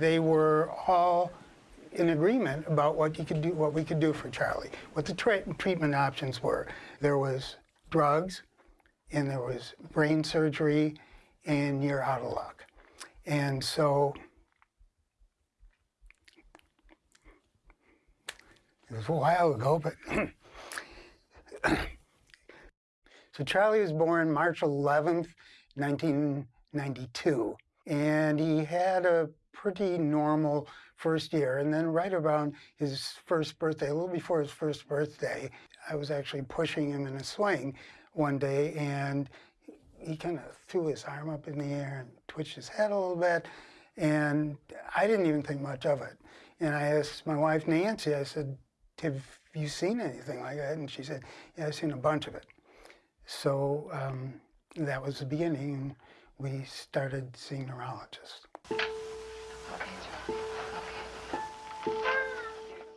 they were all in agreement about what you could do, what we could do for Charlie, what the treatment options were. There was drugs, and there was brain surgery, and you're out of luck. And so it was a while ago, but so Charlie was born March 11th, 1992, and he had a pretty normal first year. And then right around his first birthday, a little before his first birthday, I was actually pushing him in a swing one day and he kind of threw his arm up in the air and twitched his head a little bit. And I didn't even think much of it. And I asked my wife, Nancy, I said, have you seen anything like that? And she said, yeah, I've seen a bunch of it. So um, that was the beginning. And we started seeing neurologists.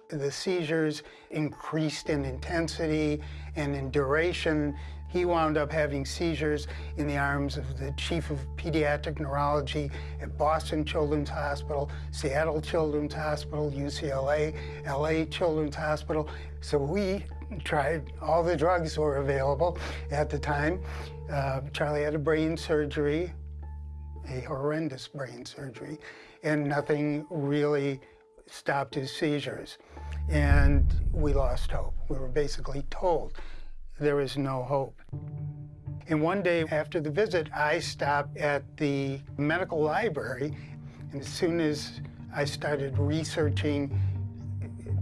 The seizures increased in intensity and in duration. He wound up having seizures in the arms of the chief of pediatric neurology at Boston Children's Hospital, Seattle Children's Hospital, UCLA, LA Children's Hospital. So we tried all the drugs that were available at the time. Uh, Charlie had a brain surgery, a horrendous brain surgery, and nothing really stopped his seizures and we lost hope. We were basically told there is no hope. And one day after the visit, I stopped at the medical library, and as soon as I started researching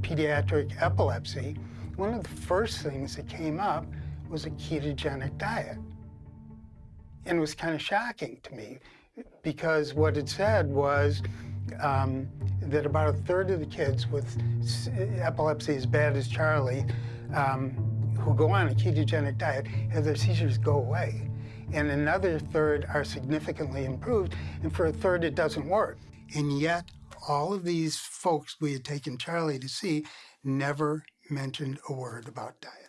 pediatric epilepsy, one of the first things that came up was a ketogenic diet. And it was kind of shocking to me because what it said was um, that about a third of the kids with epilepsy as bad as Charlie um, who go on a ketogenic diet have their seizures go away. And another third are significantly improved, and for a third it doesn't work. And yet, all of these folks we had taken Charlie to see never mentioned a word about diet.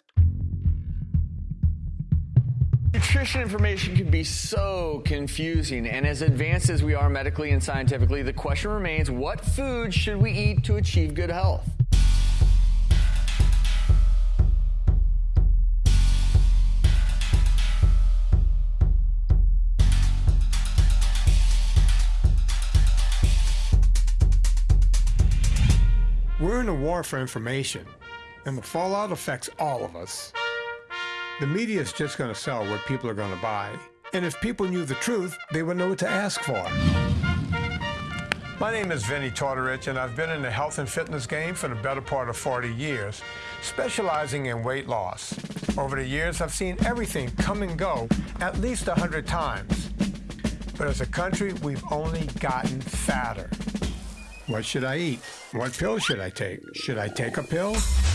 Nutrition information can be so confusing, and as advanced as we are medically and scientifically, the question remains what food should we eat to achieve good health? We're in a war for information, and the fallout affects all of us. The media is just going to sell what people are going to buy. And if people knew the truth, they would know what to ask for. My name is Vinnie Tortorich, and I've been in the health and fitness game for the better part of 40 years, specializing in weight loss. Over the years, I've seen everything come and go at least 100 times. But as a country, we've only gotten fatter. What should I eat? What pill should I take? Should I take a pill?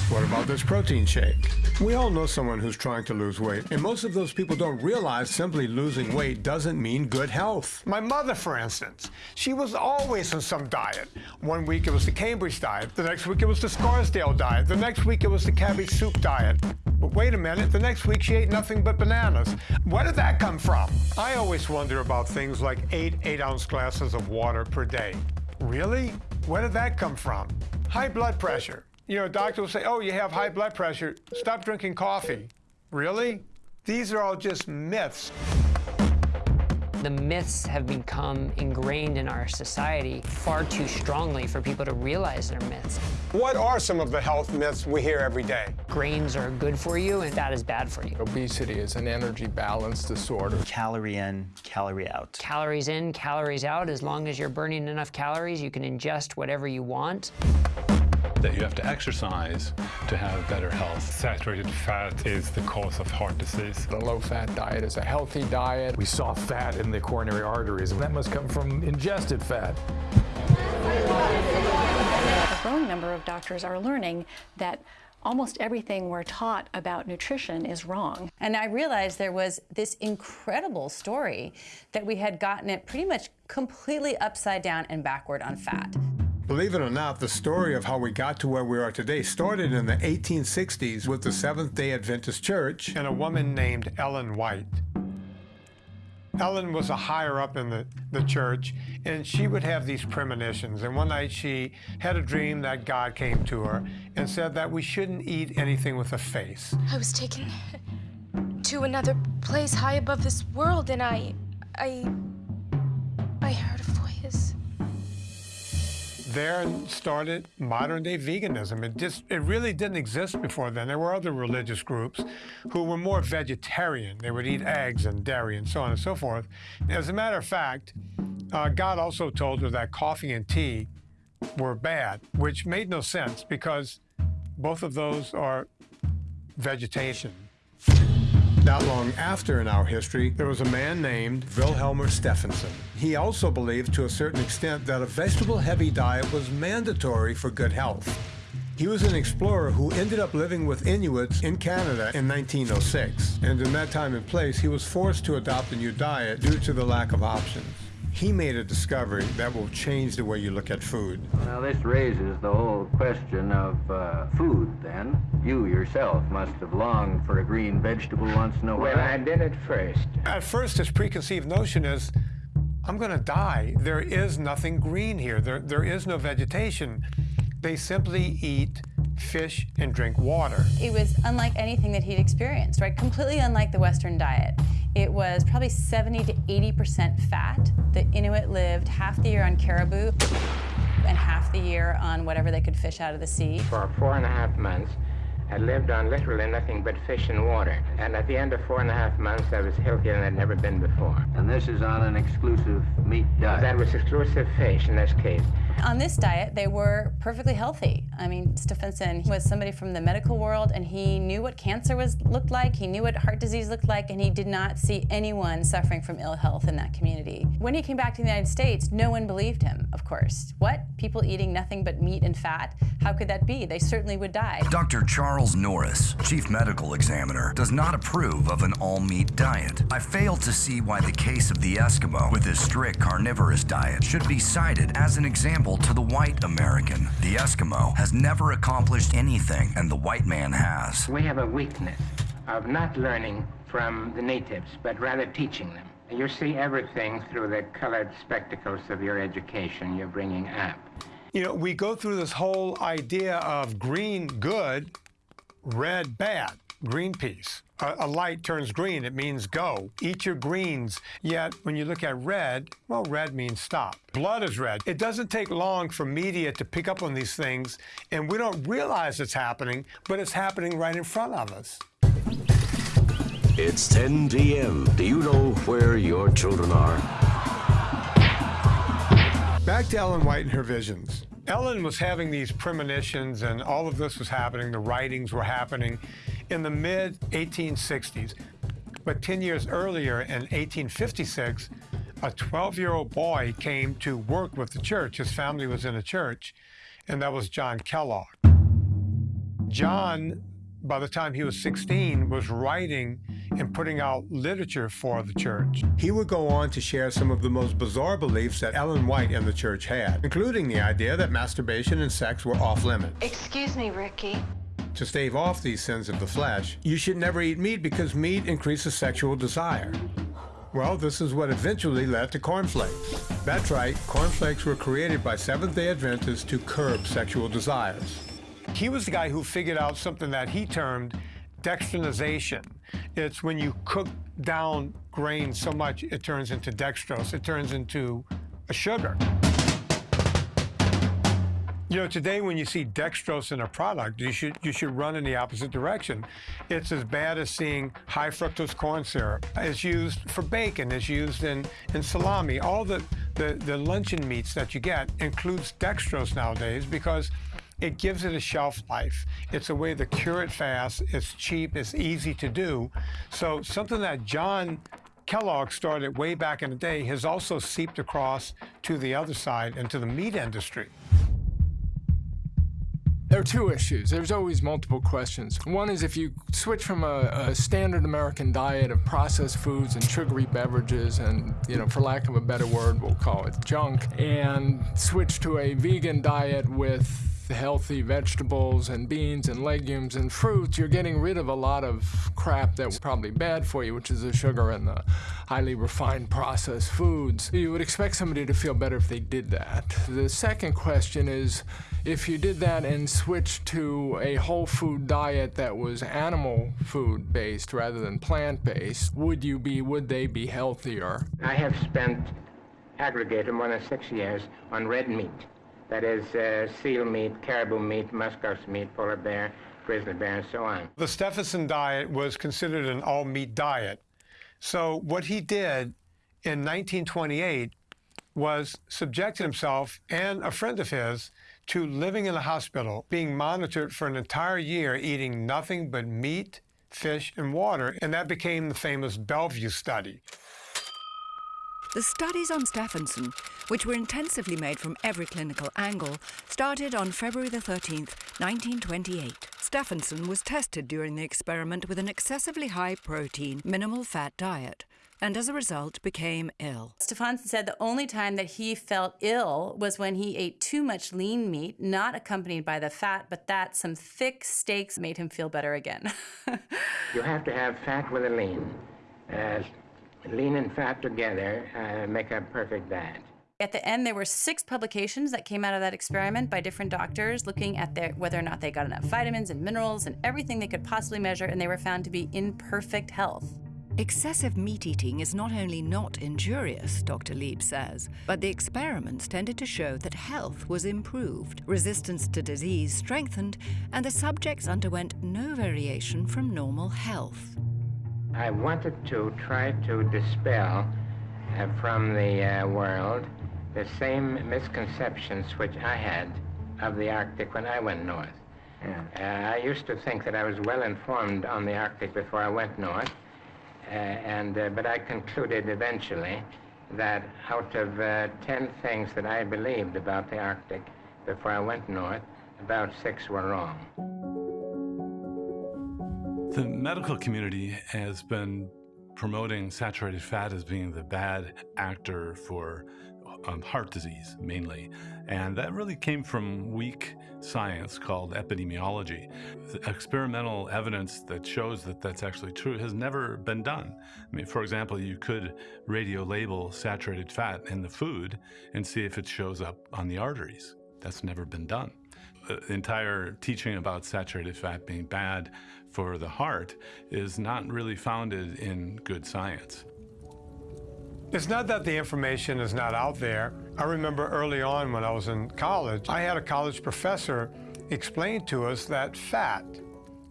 What about this protein shake? We all know someone who's trying to lose weight, and most of those people don't realize simply losing weight doesn't mean good health. My mother, for instance, she was always on some diet. One week it was the Cambridge diet, the next week it was the Scarsdale diet, the next week it was the cabbage soup diet. But wait a minute, the next week she ate nothing but bananas. Where did that come from? I always wonder about things like eight eight-ounce glasses of water per day. Really? Where did that come from? High blood pressure. You know, a doctor will say, oh, you have high blood pressure. Stop drinking coffee. Really? These are all just myths. The myths have become ingrained in our society far too strongly for people to realize they're myths. What are some of the health myths we hear every day? Grains are good for you and fat is bad for you. Obesity is an energy balance disorder. Calorie in, calorie out. Calories in, calories out. As long as you're burning enough calories, you can ingest whatever you want that you have to exercise to have better health. Saturated fat is the cause of heart disease. A low-fat diet is a healthy diet. We saw fat in the coronary arteries, and that must come from ingested fat. A growing number of doctors are learning that almost everything we're taught about nutrition is wrong. And I realized there was this incredible story that we had gotten it pretty much completely upside down and backward on fat. Believe it or not, the story of how we got to where we are today started in the 1860s with the Seventh-day Adventist Church and a woman named Ellen White. Ellen was a higher up in the, the church, and she would have these premonitions. And one night she had a dream that God came to her and said that we shouldn't eat anything with a face. I was taken to another place high above this world, and. I. I There started modern day veganism. It just it really didn't exist before then. There were other religious groups who were more vegetarian. They would eat eggs and dairy and so on and so forth. As a matter of fact, uh, God also told her that coffee and tea were bad, which made no sense because both of those are vegetation. Not long after in our history, there was a man named Vilhjalmur Stefansson. He also believed to a certain extent that a vegetable-heavy diet was mandatory for good health. He was an explorer who ended up living with Inuits in Canada in 1906. And in that time and place, he was forced to adopt a new diet due to the lack of options he made a discovery that will change the way you look at food. Now, this raises the whole question of uh, food, then. You yourself must have longed for a green vegetable once in a while. Well, I did at first. At first, his preconceived notion is, I'm going to die. There is nothing green here. There, there is no vegetation. They simply eat fish and drink water. It was unlike anything that he'd experienced, right? Completely unlike the Western diet. It was probably 70 to 80% fat. The Inuit lived half the year on caribou and half the year on whatever they could fish out of the sea. For four and a half months, I lived on literally nothing but fish and water. And at the end of four and a half months, I was healthier than I'd never been before. And this is on an exclusive meat diet? That was exclusive fish in this case. On this diet, they were perfectly healthy. I mean, Stefansson was somebody from the medical world, and he knew what cancer was looked like, he knew what heart disease looked like, and he did not see anyone suffering from ill health in that community. When he came back to the United States, no one believed him, of course. What? People eating nothing but meat and fat? How could that be? They certainly would die. Dr. Charles Norris, chief medical examiner, does not approve of an all-meat diet. I fail to see why the case of the Eskimo, with his strict carnivorous diet, should be cited as an example to the white American. The Eskimo has never accomplished anything, and the white man has. We have a weakness of not learning from the natives, but rather teaching them. You see everything through the colored spectacles of your education you're bringing up. You know, we go through this whole idea of green good, red bad. Greenpeace. A, a, light turns green, it means go. Eat your greens. Yet when you look at red, well, red means stop. Blood is red. It doesn't take long for media to pick up on these things, and we don't realize it's happening, but it's happening right in front of us. It's 10 p.m. Do you know where your children are? Back to Ellen White and her visions. Ellen was having these premonitions, and all of this was happening. The writings were happening in the mid 1860s. But 10 years earlier, in 1856, a 12 year old boy came to work with the church. His family was in a church, and that was John Kellogg. John, by the time he was 16, was writing and putting out literature for the church. He would go on to share some of the most bizarre beliefs that Ellen White and the church had, including the idea that masturbation and sex were off limits. Excuse me, Ricky. To stave off these sins of the flesh, you should never eat meat because meat increases sexual desire. Well, this is what eventually led to cornflakes. That's right, cornflakes were created by Seventh-day Adventists to curb sexual desires. He was the guy who figured out something that he termed dextrinization. It's when you cook down grain so much it turns into dextrose, it turns into a sugar. You know, today when you see dextrose in a product, you should you should run in the opposite direction. It's as bad as seeing high fructose corn syrup. It's used for bacon. It's used in, in salami. All the, the, the luncheon meats that you get includes dextrose nowadays because it gives it a shelf life. It's a way to cure it fast. It's cheap. It's easy to do. So something that John Kellogg started way back in the day has also seeped across to the other side into the meat industry. There are two issues. There's always multiple questions. One is if you switch from a, a, standard American diet of processed foods and sugary beverages and, you know, for lack of a better word, we'll call it junk, and switch to a vegan diet with healthy vegetables and beans and legumes and fruits, you're getting rid of a lot of crap that's probably bad for you, which is the sugar and the highly refined processed foods. You would expect somebody to feel better if they did that. The second question is if you did that and switched to a whole food diet that was animal food based rather than plant based, would you be, would they be healthier? I have spent aggregated more than six years on red meat. That is uh, seal meat, caribou meat, muskox meat, polar bear, grizzly bear, and so on. The Stefansson diet was considered an all meat diet. So, what he did in 1928 was subjected himself and a friend of his to living in a hospital, being monitored for an entire year, eating nothing but meat, fish, and water. And that became the famous Bellevue study. The studies on Stefansson, which were intensively made from every clinical angle, started on February the 13th, 1928. Stefansson was tested during the experiment with an excessively high protein, minimal fat diet and as a result became ill. Stefansson said the only time that he felt ill was when he ate too much lean meat, not accompanied by the fat, but that some thick steaks made him feel better again. you have to have fat with a lean. Uh, lean and fat together uh, make a perfect diet. At the end, there were six publications that came out of that experiment by different doctors looking at their, whether or not they got enough vitamins and minerals and everything they could possibly measure, and they were found to be in perfect health. Excessive meat eating is not only not injurious, Dr. Lieb says, but the experiments tended to show that health was improved, resistance to disease strengthened, and the subjects underwent no variation from normal health. I wanted to try to dispel uh, from the uh, world the same misconceptions which I had of the Arctic when I went north. Yeah. Uh, I used to think that I was well informed on the Arctic before I went north. Uh, and, uh, but I concluded eventually that out of uh, 10 things that I believed about the Arctic before I went north, about six were wrong. The medical community has been promoting saturated fat as being the bad actor for um, heart disease mainly. And that really came from weak science called epidemiology. The experimental evidence that shows that that's actually true has never been done. I mean, for example, you could radio label saturated fat in the food and see if it shows up on the arteries. That's never been done. The entire teaching about saturated fat being bad for the heart is not really founded in good science. It's not that the information is not out there. I remember early on when I was in college, I had a college professor explain to us that fat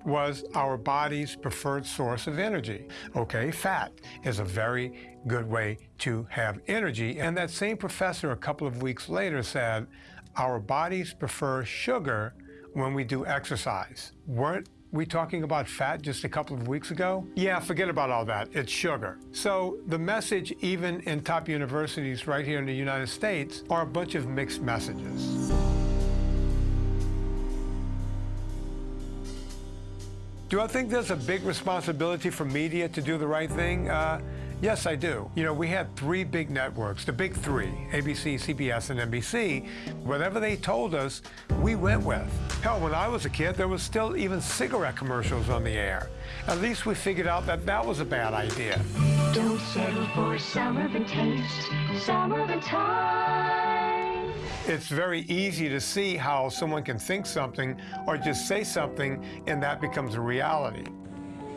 was our body's preferred source of energy. Okay, fat is a very good way to have energy. And that same professor a couple of weeks later said, our bodies prefer sugar when we do exercise. Weren't we talking about fat just a couple of weeks ago? Yeah, forget about all that. It's sugar. So the message, even in top universities right here in the United States, are a bunch of mixed messages. Do I think there's a big responsibility for media to do the right thing? Uh, Yes, I do. You know, we had three big networks, the big three, ABC, CBS, and NBC. Whatever they told us, we went with. Hell, when I was a kid, there was still even cigarette commercials on the air. At least we figured out that that was a bad idea. Don't settle for the taste, the time. It's very easy to see how someone can think something or just say something and that becomes a reality.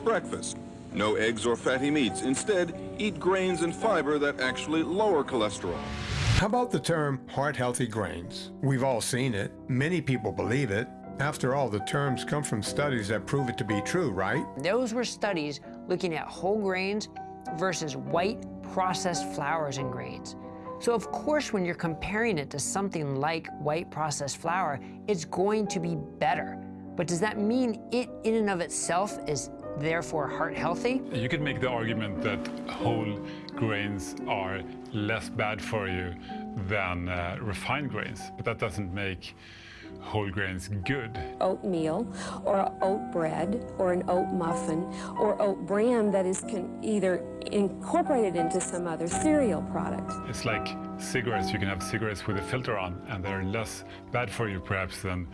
Breakfast. No eggs or fatty meats. Instead, eat grains and fiber that actually lower cholesterol. How about the term heart-healthy grains? We've all seen it. Many people believe it. After all, the terms come from studies that prove it to be true, right? Those were studies looking at whole grains versus white processed flours and grains. So of course, when you're comparing it to something like white processed flour, it's going to be better. But does that mean it in and of itself is therefore heart healthy? You could make the argument that whole grains are less bad for you than uh, refined grains, but that doesn't make whole grains good. Oatmeal or oat bread or an oat muffin or oat bran that is either incorporated into some other cereal product. It's like cigarettes. You can have cigarettes with a filter on and they're less bad for you perhaps than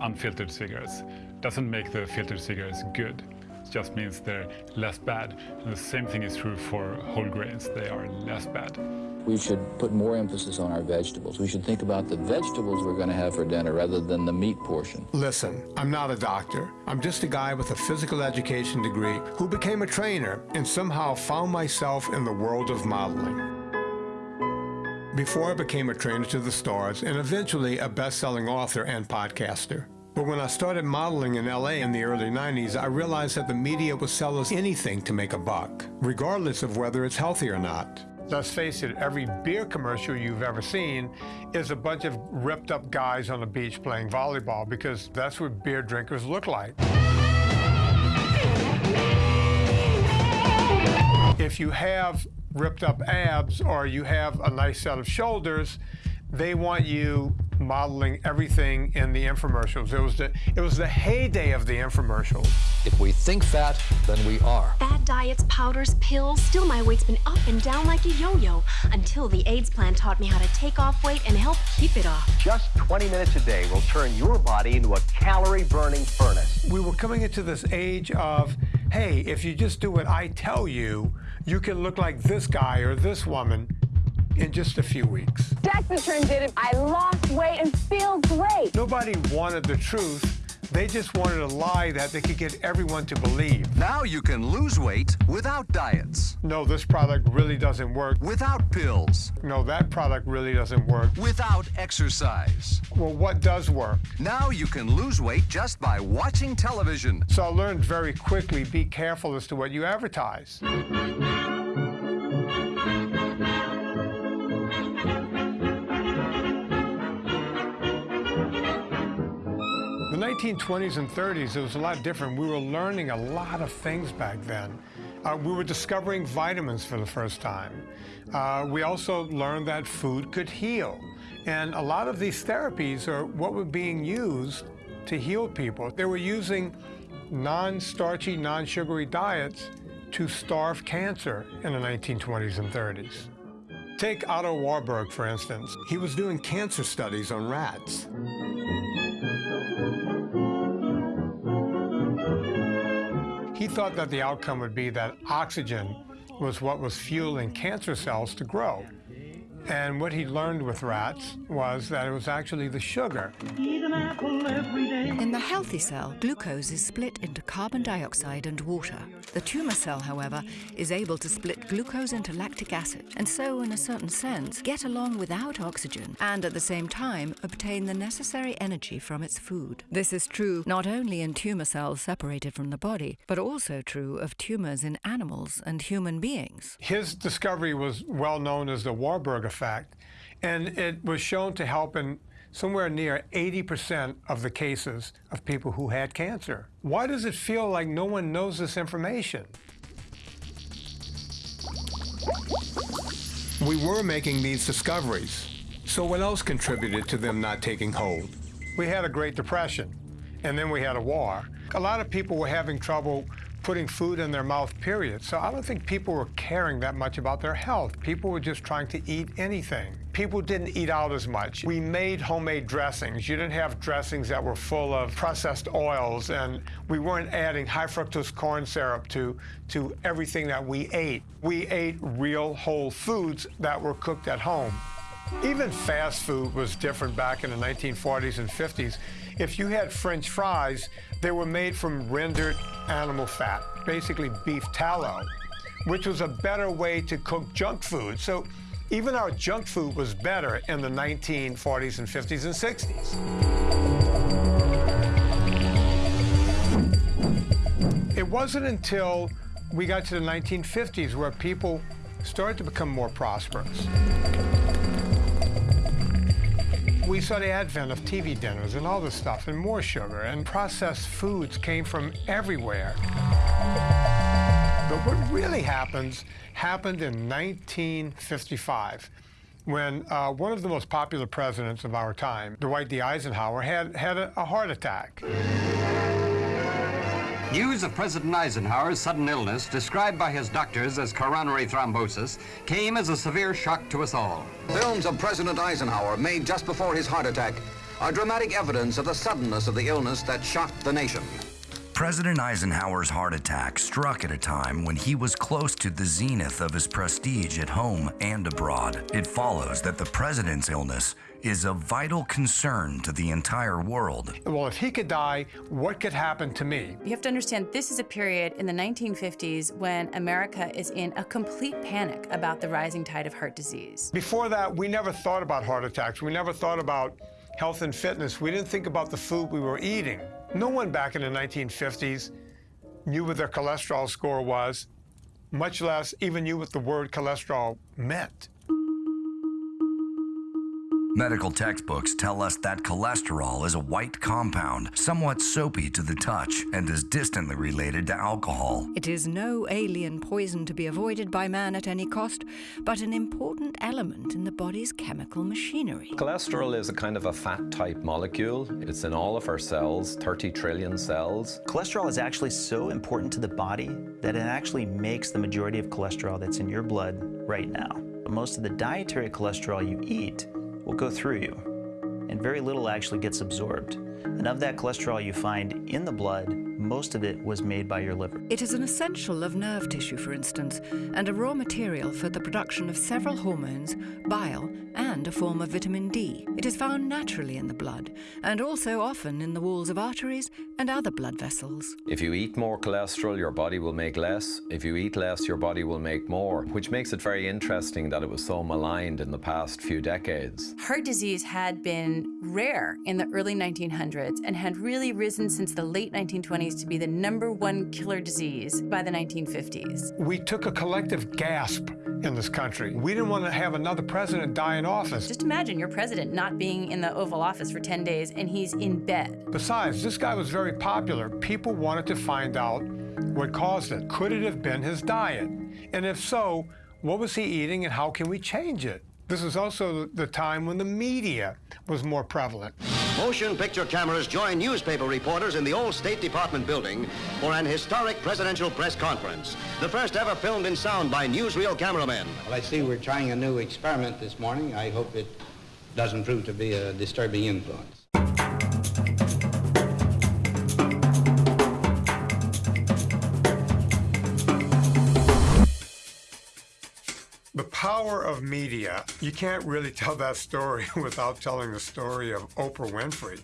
unfiltered cigarettes. Doesn't make the filtered cigarettes good. It just means they're less bad. And the same thing is true for whole grains. They are less bad. We should put more emphasis on our vegetables. We should think about the vegetables we're going to have for dinner rather than the meat portion. Listen, I'm not a doctor. I'm just a guy with a physical education degree who became a trainer and somehow found myself in the world of modeling. Before I became a trainer to the stars and eventually a best-selling author and podcaster. But when I started modeling in LA in the early 90s, I realized that the media will sell us anything to make a buck, regardless of whether it's healthy or not. Let's face it, every beer commercial you've ever seen is a bunch of ripped up guys on the beach playing volleyball because that's what beer drinkers look like. If you have ripped up abs or you have a nice set of shoulders, they want you modeling everything in the infomercials. It was the it was the heyday of the infomercials. If we think fat, then we are. Fat diets, powders, pills, still my weight's been up and down like a yo-yo until the Ayds plan taught me how to take off weight and help keep it off. Just 20 minutes a day will turn your body into a calorie-burning furnace. We were coming into this age of, hey, if you just do what I tell you, you can look like this guy or this woman in just a few weeks. Dexatrim did it. I lost weight and feel great. Nobody wanted the truth. They just wanted a lie that they could get everyone to believe. Now you can lose weight without diets. No, this product really doesn't work. Without pills. No, that product really doesn't work. Without exercise. Well, what does work? Now you can lose weight just by watching television. So I learned very quickly, be careful as to what you advertise. 1920s and 30s, it was a lot different. We were learning a lot of things back then. Uh, we were discovering vitamins for the first time. Uh, we also learned that food could heal. And a lot of these therapies are what were being used to heal people. They were using non-starchy, non-sugary diets to starve cancer in the 1920s and 30s. Take Otto Warburg, for instance. He was doing cancer studies on rats. Thought that the outcome would be that oxygen was what was fueling cancer cells to grow. And what he learned with rats was that it was actually the sugar. In the healthy cell, glucose is split into carbon dioxide and water. The tumor cell, however, is able to split glucose into lactic acid, and so, in a certain sense, get along without oxygen, and at the same time obtain the necessary energy from its food. This is true not only in tumor cells separated from the body, but also true of tumors in animals and human beings. His discovery was well known as the Warburg effect, and it was shown to help in somewhere near 80% of the cases of people who had cancer. Why does it feel like no one knows this information? We were making these discoveries, so what else contributed to them not taking hold? We had a Great Depression, and then we had a war. A lot of people were having trouble putting food in their mouth, period. So I don't think people were caring that much about their health. People were just trying to eat anything. People didn't eat out as much. We made homemade dressings. You didn't have dressings that were full of processed oils, and we weren't adding high fructose corn syrup to, to everything that we ate. We ate real whole foods that were cooked at home. Even fast food was different back in the 1940s and 50s. If you had French fries, they were made from rendered animal fat, basically beef tallow, which was a better way to cook junk food. So even our junk food was better in the 1940s and 50s and 60s. It wasn't until we got to the 1950s where people started to become more prosperous we saw the advent of TV dinners and all this stuff, and more sugar, and processed foods came from everywhere. But what really happens happened in 1955 when uh, one of the most popular presidents of our time, Dwight D. Eisenhower, had, had a, a heart attack. News of President Eisenhower's sudden illness, described by his doctors as coronary thrombosis, came as a severe shock to us all. Films of President Eisenhower made just before his heart attack are dramatic evidence of the suddenness of the illness that shocked the nation. President Eisenhower's heart attack struck at a time when he was close to the zenith of his prestige at home and abroad. It follows that the president's illness is a vital concern to the entire world. Well, if he could die, what could happen to me? You have to understand this is a period in the 1950s when America is in a complete panic about the rising tide of heart disease. Before that, we never thought about heart attacks. We never thought about health and fitness. We didn't think about the food we were eating. No one back in the 1950s knew what their cholesterol score was, much less even knew what the word cholesterol meant. Medical textbooks tell us that cholesterol is a white compound, somewhat soapy to the touch, and is distantly related to alcohol. It is no alien poison to be avoided by man at any cost, but an important element in the body's chemical machinery. Cholesterol is a kind of a fat type molecule. It's in all of our cells, 30 trillion cells. Cholesterol is actually so important to the body that it actually makes the majority of cholesterol that's in your blood right now. But Most of the dietary cholesterol you eat will go through you, and very little actually gets absorbed. And of that cholesterol you find in the blood, most of it was made by your liver. It is an essential of nerve tissue, for instance, and a raw material for the production of several hormones, bile, and a form of vitamin D. It is found naturally in the blood, and also often in the walls of arteries and other blood vessels. If you eat more cholesterol, your body will make less. If you eat less, your body will make more, which makes it very interesting that it was so maligned in the past few decades. Heart disease had been rare in the early 1900s and had really risen since the late 1920s to be the number one killer disease by the 1950s. We took a collective gasp in this country. We didn't want to have another president die in office. Just imagine your president not being in the Oval Office for 10 days and he's in bed. Besides, this guy was very popular. People wanted to find out what caused it. Could it have been his diet? And if so, what was he eating and how can we change it? This is also the time when the media was more prevalent. Motion picture cameras join newspaper reporters in the old State Department building for an historic presidential press conference. The first ever filmed in sound by newsreel cameramen. Well, I see we're trying a new experiment this morning. I hope it doesn't prove to be a disturbing influence. The power of media. You can't really tell that story without telling the story of Oprah Winfrey.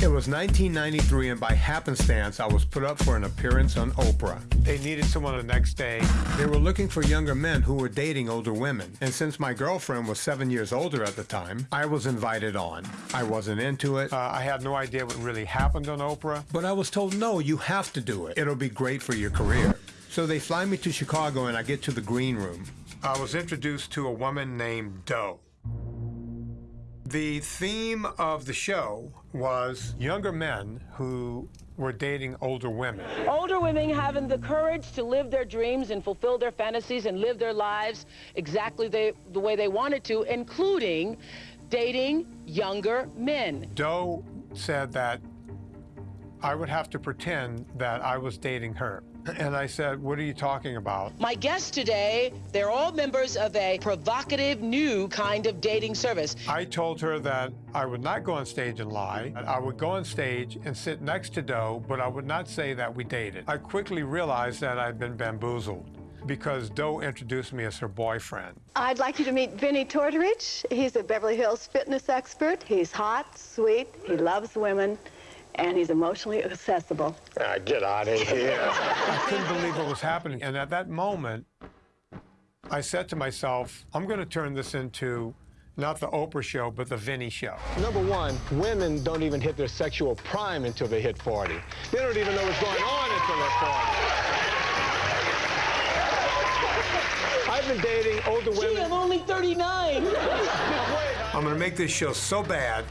It was 1993, and by happenstance, I was put up for an appearance on Oprah. They needed someone the next day. They were looking for younger men who were dating older women. And since my girlfriend was seven years older at the time, I was invited on. I wasn't into it. Uh, I had no idea what really happened on Oprah. But I was told, no, you have to do it. It'll be great for your career. So they fly me to Chicago, and I get to the green room. I was introduced to a woman named Doe. The theme of the show was younger men who were dating older women. Older women having the courage to live their dreams and fulfill their fantasies and live their lives exactly the, the way they wanted to, including dating younger men. Doe said that I would have to pretend that I was dating her. And I said, What are you talking about? My guests today, they're all members of a provocative new kind of dating service. I told her that I would not go on stage and lie. I would go on stage and sit next to Doe, but I would not say that we dated. I quickly realized that I'd been bamboozled because Doe introduced me as her boyfriend. I'd like you to meet Vinnie Tortorich. He's a Beverly Hills fitness expert. He's hot, sweet, he loves women and he's emotionally accessible. Ah, get out of here. I couldn't believe what was happening. And at that moment, I said to myself, I'm going to turn this into not the Oprah show, but the Vinny show. Number one, women don't even hit their sexual prime until they hit 40. They don't even know what's going on until they're 40. I've been dating older women. Gee, I'm only 39. I'm going to make this show so bad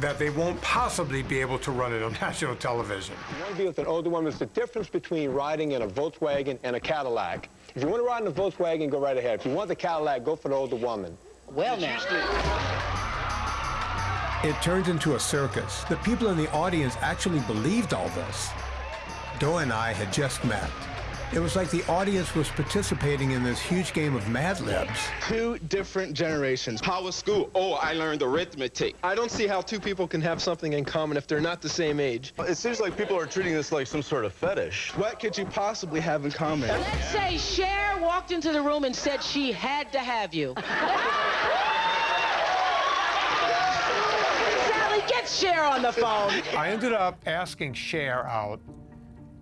that they won't possibly be able to run it on national television. You want to with an older woman. It's the difference between riding in a Volkswagen and a Cadillac. If you want to ride in a Volkswagen, go right ahead. If you want the Cadillac, go for the older woman. Well, now. It turns into a circus. The people in the audience actually believed all this. Doe and I had just met. It was like the audience was participating in this huge game of Mad Libs. Two different generations. How was school? Oh, I learned arithmetic. I don't see how two people can have something in common if they're not the same age. It seems like people are treating this like some sort of fetish. What could you possibly have in common? Let's say Cher walked into the room and said she had to have you. Sally, get Cher on the phone. I ended up asking Cher out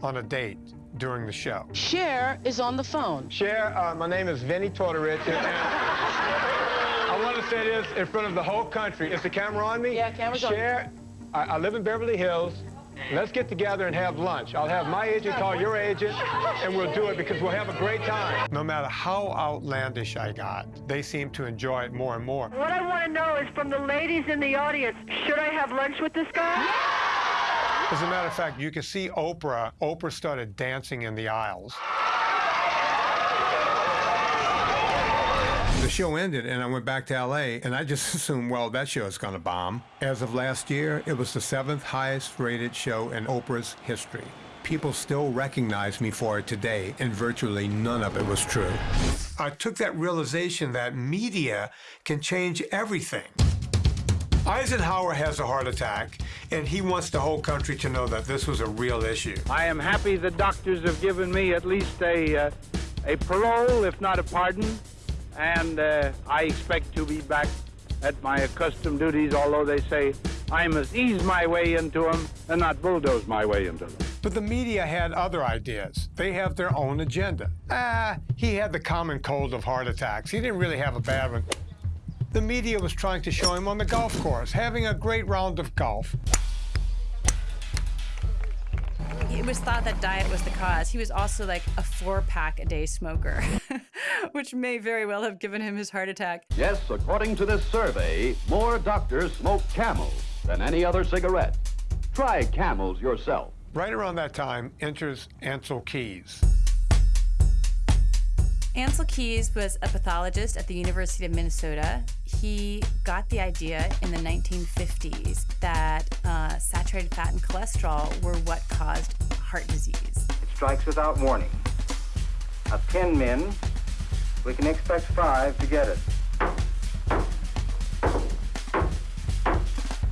on a date during the show. Cher is on the phone. Cher, uh, my name is Vinnie Tortorich, and I want to say this in front of the whole country. Is the camera on me? Yeah, camera's on. Cher, I, I live in Beverly Hills. Let's get together and have lunch. I'll have my agent call your agent, and we'll do it because we'll have a great time. No matter how outlandish I got, they seem to enjoy it more and more. What I want to know is from the ladies in the audience, should I have lunch with this guy? As a matter of fact, you can see Oprah. Oprah started dancing in the aisles. The show ended, and I went back to LA, and I just assumed, well, that show is going to bomb. As of last year, it was the seventh highest rated show in Oprah's history. People still recognize me for it today, and virtually none of it was true. I took that realization that media can change everything. Eisenhower has a heart attack, and he wants the whole country to know that this was a real issue. I am happy the doctors have given me at least a, uh, a parole, if not a pardon, and uh, I expect to be back at my accustomed duties, although they say I must ease my way into them and not bulldoze my way into them. But the media had other ideas. They have their own agenda. Ah, he had the common cold of heart attacks. He didn't really have a bad one. The media was trying to show him on the golf course, having a great round of golf. It was thought that diet was the cause. He was also like a four pack a day smoker, which may very well have given him his heart attack. Yes, according to this survey, more doctors smoke camels than any other cigarette. Try camels yourself. Right around that time enters Ancel Keys. Ancel Keys was a pathologist at the University of Minnesota. He got the idea in the 1950s that uh, saturated fat and cholesterol were what caused heart disease. It strikes without warning. Of 10 men, we can expect five to get it.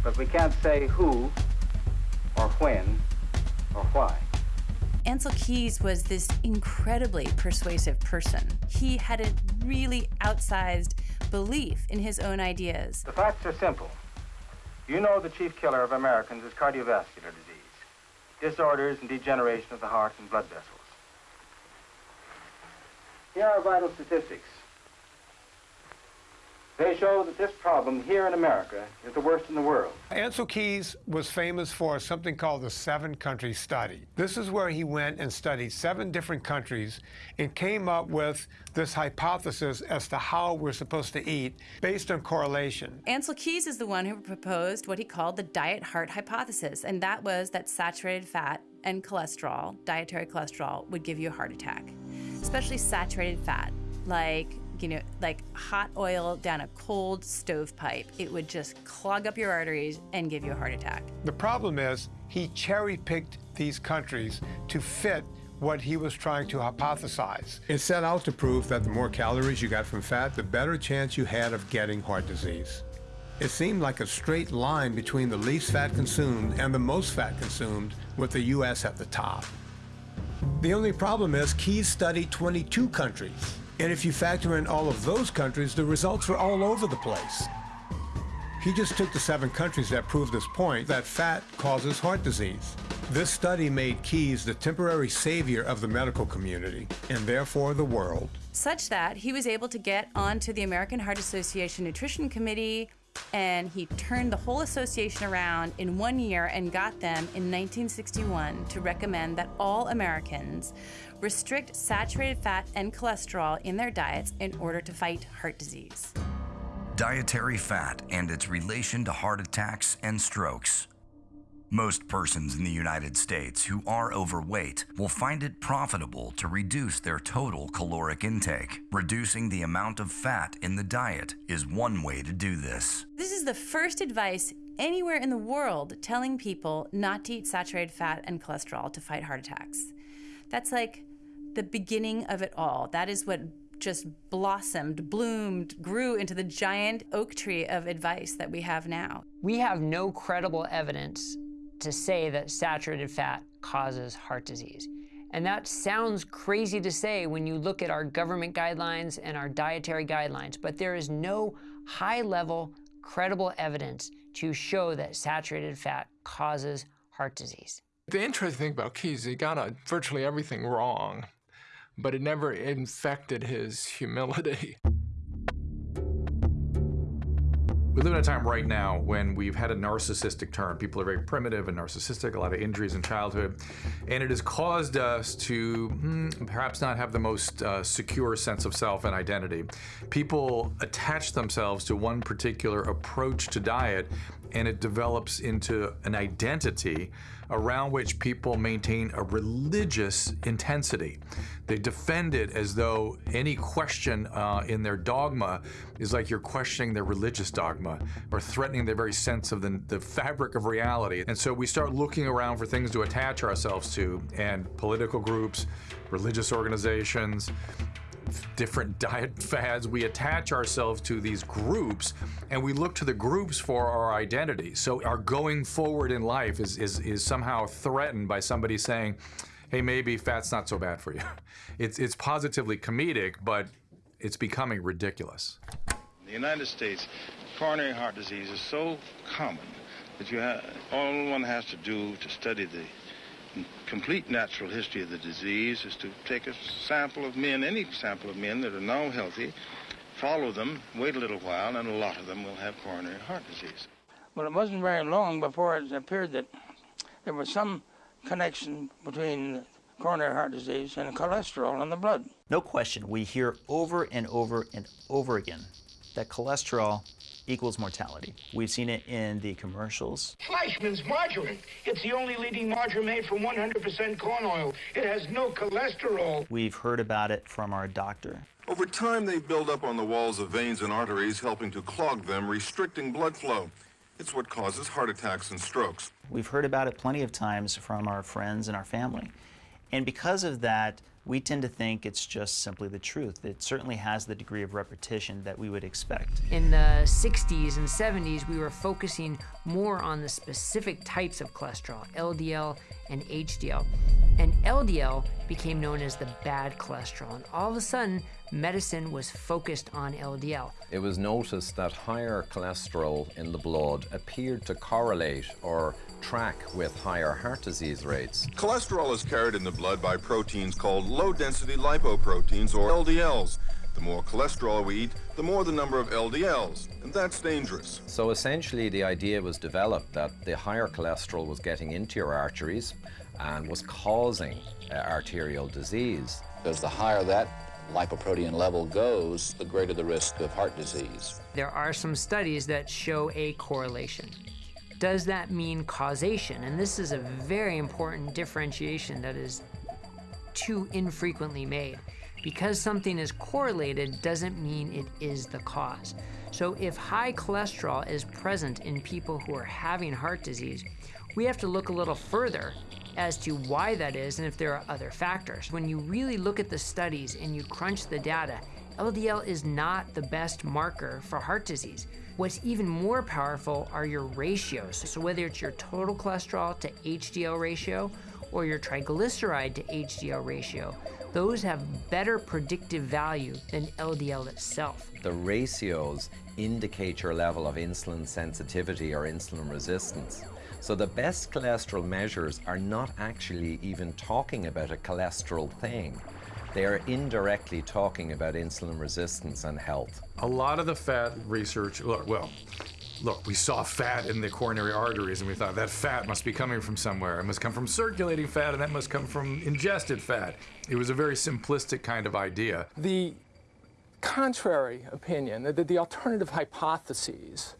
But we can't say who, or when, or why. Ancel Keys was this incredibly persuasive person. He had a really outsized belief in his own ideas. The facts are simple. You know the chief killer of Americans is cardiovascular disease, disorders and degeneration of the heart and blood vessels. Here are vital statistics. They show that this problem here in America is the worst in the world. Ancel Keys was famous for something called the seven country study. This is where he went and studied seven different countries and came up with this hypothesis as to how we're supposed to eat based on correlation. Ancel Keys is the one who proposed what he called the diet heart hypothesis, and that was that saturated fat and cholesterol, dietary cholesterol, would give you a heart attack, especially saturated fat, like you know, like hot oil down a cold stovepipe. It would just clog up your arteries and give you a heart attack. The problem is he cherry picked these countries to fit what he was trying to hypothesize. It set out to prove that the more calories you got from fat, the better chance you had of getting heart disease. It seemed like a straight line between the least fat consumed and the most fat consumed, with the U.S. at the top. The only problem is Keys studied 22 countries. And if you factor in all of those countries, the results were all over the place. He just took the seven countries that proved this point, that fat causes heart disease. This study made Keys the temporary savior of the medical community, and therefore the world. Such that he was able to get onto the American Heart Association Nutrition Committee, and he turned the whole association around in one year and got them in 1961 to recommend that all Americans restrict saturated fat and cholesterol in their diets in order to fight heart disease. Dietary fat and its relation to heart attacks and strokes. Most persons in the United States who are overweight will find it profitable to reduce their total caloric intake. Reducing the amount of fat in the diet is one way to do this. This is the first advice anywhere in the world telling people not to eat saturated fat and cholesterol to fight heart attacks. That's like the beginning of it all. That is what just blossomed, bloomed, grew into the giant oak tree of advice that we have now. We have no credible evidence to say that saturated fat causes heart disease. And that sounds crazy to say when you look at our government guidelines and our dietary guidelines, but there is no high level, credible evidence to show that saturated fat causes heart disease. The interesting thing about Keys, he got a, virtually everything wrong, but it never infected his humility. We live in a time right now when we've had a narcissistic turn. People are very primitive and narcissistic, a lot of injuries in childhood, and it has caused us to hmm, perhaps not have the most uh, secure sense of self and identity. People attach themselves to one particular approach to diet, and it develops into an identity around which people maintain a religious intensity. They defend it as though any question uh, in their dogma is like you're questioning their religious dogma or threatening their very sense of the, the fabric of reality. And so we start looking around for things to attach ourselves to, and political groups, religious organizations, different diet fads, we attach ourselves to these groups and we look to the groups for our identity. So our going forward in life is, is, is somehow threatened by somebody saying, hey, maybe fat's not so bad for you. It's, it's positively comedic, but it's becoming ridiculous. In the United States, coronary heart disease is so common that you have, all one has to do to study the complete natural history of the disease is to take a sample of men, any sample of men that are now healthy, follow them, wait a little while, and a lot of them will have coronary heart disease. Well, it wasn't very long before it appeared that there was some connection between coronary heart disease and cholesterol in the blood. No question, we hear over and over and over again that cholesterol equals mortality. We've seen it in the commercials. Fleischmann's margarine. It's the only leading margarine made from 100% corn oil. It has no cholesterol. We've heard about it from our doctor. Over time, they build up on the walls of veins and arteries, helping to clog them, restricting blood flow. It's what causes heart attacks and strokes. We've heard about it plenty of times from our friends and our family. And because of that, we tend to think it's just simply the truth. It certainly has the degree of repetition that we would expect. In the 60s and 70s, we were focusing more on the specific types of cholesterol, LDL and HDL. And LDL became known as the bad cholesterol. And all of a sudden, medicine was focused on LDL. It was noticed that higher cholesterol in the blood appeared to correlate or track with higher heart disease rates. Cholesterol is carried in the blood by proteins called low-density lipoproteins, or LDLs. The more cholesterol we eat, the more the number of LDLs, and that's dangerous. So essentially the idea was developed that the higher cholesterol was getting into your arteries and was causing uh, arterial disease. Because the higher that lipoprotein level goes, the greater the risk of heart disease. There are some studies that show a correlation. Does that mean causation? And this is a very important differentiation that is too infrequently made. Because something is correlated doesn't mean it is the cause. So if high cholesterol is present in people who are having heart disease, we have to look a little further as to why that is and if there are other factors. When you really look at the studies and you crunch the data, LDL is not the best marker for heart disease. What's even more powerful are your ratios. So whether it's your total cholesterol to HDL ratio or your triglyceride to HDL ratio, those have better predictive value than LDL itself. The ratios indicate your level of insulin sensitivity or insulin resistance. So the best cholesterol measures are not actually even talking about a cholesterol thing. They are indirectly talking about insulin resistance and health. A lot of the fat research, look, well, look, we saw fat in the coronary arteries and we thought that fat must be coming from somewhere. It must come from circulating fat and that must come from ingested fat. It was a very simplistic kind of idea. The contrary opinion, the, the alternative hypotheses,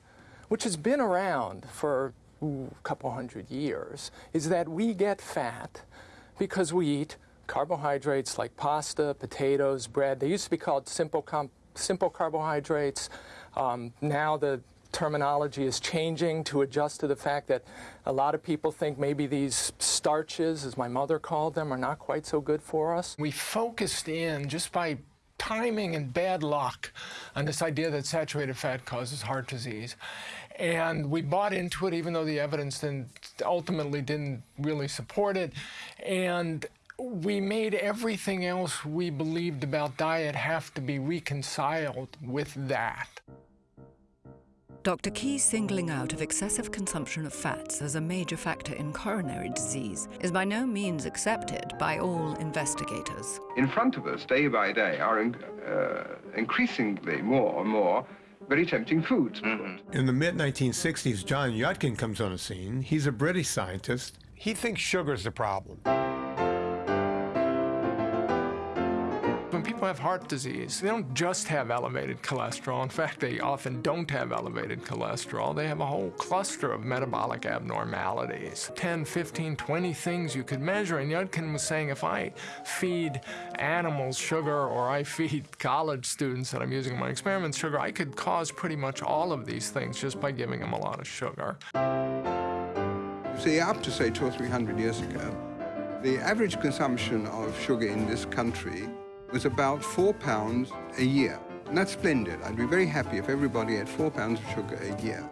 which has been around for ooh, a couple hundred years, is that we get fat because we eat carbohydrates like pasta, potatoes, bread. They used to be called simple, simple carbohydrates. Um, now the terminology is changing to adjust to the fact that a lot of people think maybe these starches, as my mother called them, are not quite so good for us. We focused in just by timing and bad luck on this idea that saturated fat causes heart disease. And we bought into it even though the evidence then ultimately didn't really support it. And we made everything else we believed about diet have to be reconciled with that. Dr. Key's singling out of excessive consumption of fats as a major factor in coronary disease is by no means accepted by all investigators. In front of us, day by day, are uh, increasingly more and more very tempting foods. Mm-hmm. In the mid 1960s, John Yudkin comes on the scene. He's a British scientist. He thinks sugar's the problem. When people have heart disease, they don't just have elevated cholesterol. In fact, they often don't have elevated cholesterol. They have a whole cluster of metabolic abnormalities 10, 15, 20 things you could measure. And Yudkin was saying if I feed animals sugar or I feed college students that I'm using in my experiments sugar, I could cause pretty much all of these things just by giving them a lot of sugar. See, up to say two or three hundred years ago, the average consumption of sugar in this country was about four pounds a year. And that's splendid. I'd be very happy if everybody had four pounds of sugar a year.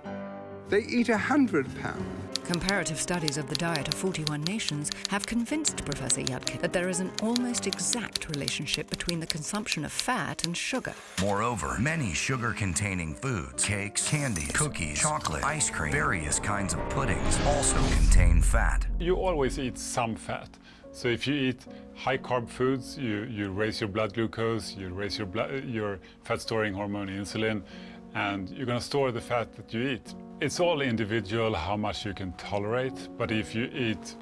They eat a hundred pounds. Comparative studies of the diet of 41 nations have convinced Professor Yudkin that there is an almost exact relationship between the consumption of fat and sugar. Moreover, many sugar-containing foods, cakes, candies, cookies, chocolate, ice cream, various kinds of puddings also contain fat. You always eat some fat. So if you eat high carb foods, you, you raise your blood glucose, you raise your, your fat storing hormone insulin, and you're going to store the fat that you eat. It's all individual how much you can tolerate, but if you eat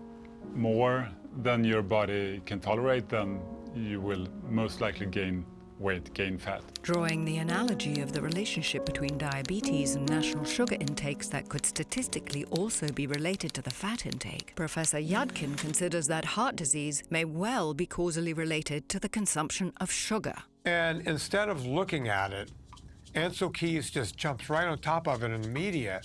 more than your body can tolerate, then you will most likely gain weight, gain fat. Drawing the analogy of the relationship between diabetes and national sugar intakes that could statistically also be related to the fat intake, Professor Yudkin considers that heart disease may well be causally related to the consumption of sugar. And instead of looking at it, Ancel Keys just jumps right on top of it in the media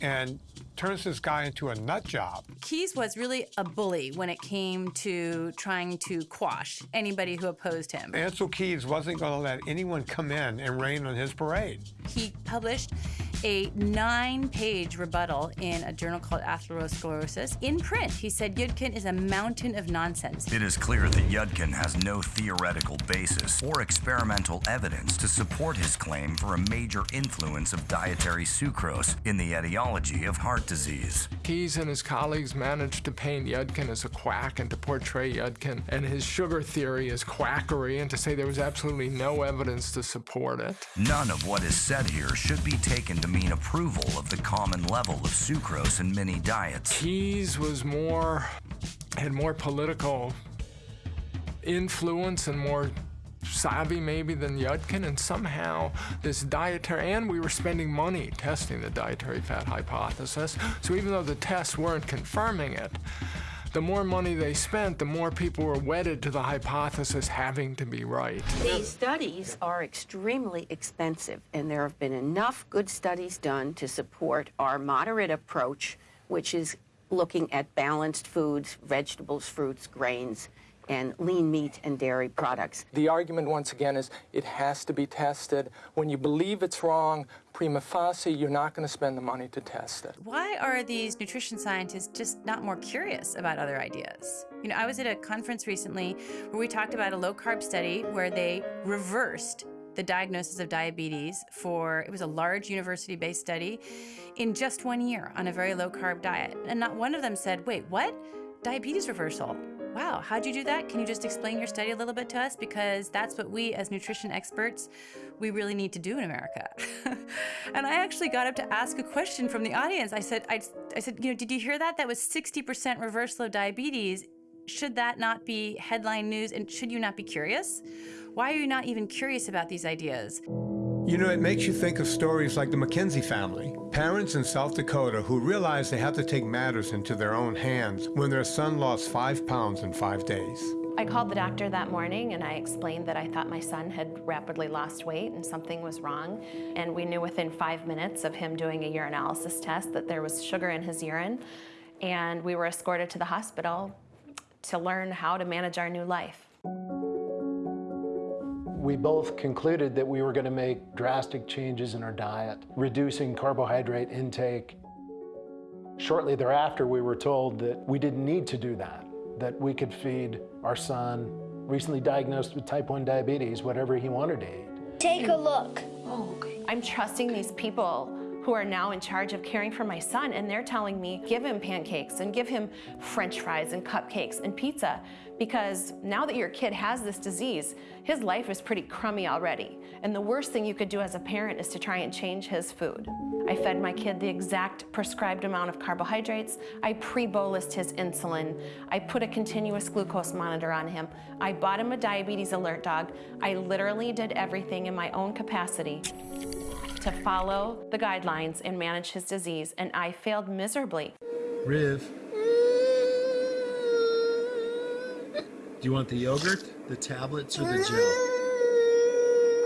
and turns this guy into a nut job. Keys was really a bully when it came to trying to quash anybody who opposed him. Ancel Keys wasn't going to let anyone come in and rain on his parade. He published a nine-page rebuttal in a journal called Atherosclerosis. In print, he said Yudkin is a mountain of nonsense. It is clear that Yudkin has no theoretical basis or experimental evidence to support his claim for a major influence of dietary sucrose in the etiology of heart disease. Keys and his colleagues managed to paint Yudkin as a quack and to portray Yudkin and his sugar theory as quackery and to say there was absolutely no evidence to support it. None of what is said here should be taken to mean approval of the common level of sucrose in many diets. Keys was more, had more political influence and more savvy maybe than Yudkin, and somehow this dietary, and we were spending money testing the dietary fat hypothesis, so even though the tests weren't confirming it, the more money they spent, the more people were wedded to the hypothesis having to be right. These studies are extremely expensive, and there have been enough good studies done to support our moderate approach, which is looking at balanced foods, vegetables, fruits, grains, and lean meat and dairy products. The argument, once again, is it has to be tested. When you believe it's wrong, prima facie, you're not going to spend the money to test it. Why are these nutrition scientists just not more curious about other ideas? You know, I was at a conference recently where we talked about a low carb study where they reversed the diagnosis of diabetes for it was a large university based study in just one year on a very low carb diet. And not one of them said, wait, what? Diabetes reversal. Wow, how'd you do that? Can you just explain your study a little bit to us? Because that's what we, as nutrition experts, we really need to do in America. and I actually got up to ask a question from the audience. I said, I, I said, you know, did you hear that? That was 60% reversal of diabetes. Should that not be headline news? And should you not be curious? Why are you not even curious about these ideas? You know, it makes you think of stories like the McKenzie family, parents in South Dakota who realized they had to take matters into their own hands when their son lost five pounds in five days. I called the doctor that morning and I explained that I thought my son had rapidly lost weight and something was wrong. And we knew within five minutes of him doing a urinalysis test that there was sugar in his urine. And we were escorted to the hospital to learn how to manage our new life. We both concluded that we were going to make drastic changes in our diet, reducing carbohydrate intake. Shortly thereafter, we were told that we didn't need to do that that we could feed our son, recently diagnosed with type 1 diabetes, whatever he wanted to eat. Take a look. Oh, okay. I'm trusting these people who are now in charge of caring for my son, and they're telling me, give him pancakes and give him french fries and cupcakes and pizza, because now that your kid has this disease, his life is pretty crummy already. And the worst thing you could do as a parent is to try and change his food. I fed my kid the exact prescribed amount of carbohydrates. I pre-bolused his insulin. I put a continuous glucose monitor on him. I bought him a diabetes alert dog. I literally did everything in my own capacity to follow the guidelines and manage his disease, and I failed miserably. Riv. Do you want the yogurt, the tablets, or the gel?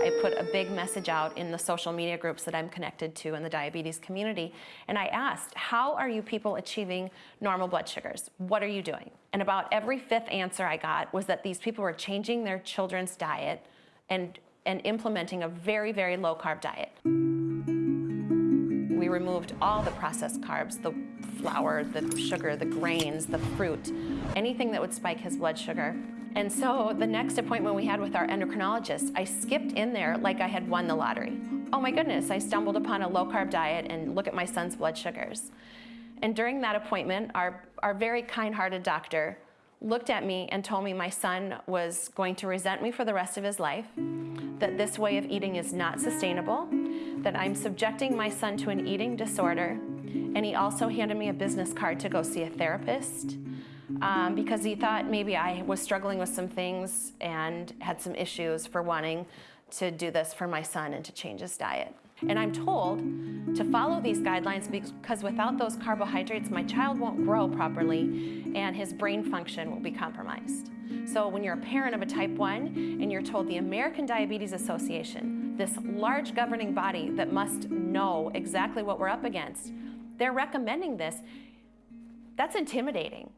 I put a big message out in the social media groups that I'm connected to in the diabetes community, and I asked, how are you people achieving normal blood sugars? What are you doing? And about every fifth answer I got was that these people were changing their children's diet and and implementing a very, very low carb diet. We removed all the processed carbs, the flour, the sugar, the grains, the fruit, anything that would spike his blood sugar. And so the next appointment we had with our endocrinologist, I skipped in there like I had won the lottery. Oh my goodness, I stumbled upon a low carb diet and look at my son's blood sugars. And during that appointment, our, our very kind hearted doctor looked at me and told me my son was going to resent me for the rest of his life, that this way of eating is not sustainable, that I'm subjecting my son to an eating disorder, and he also handed me a business card to go see a therapist um, because he thought maybe I was struggling with some things and had some issues for wanting to do this for my son and to change his diet. And I'm told to follow these guidelines because without those carbohydrates, my child won't grow properly and his brain function will be compromised. So when you're a parent of a type 1 and you're told the American Diabetes Association, this large governing body that must know exactly what we're up against, they're recommending this, that's intimidating.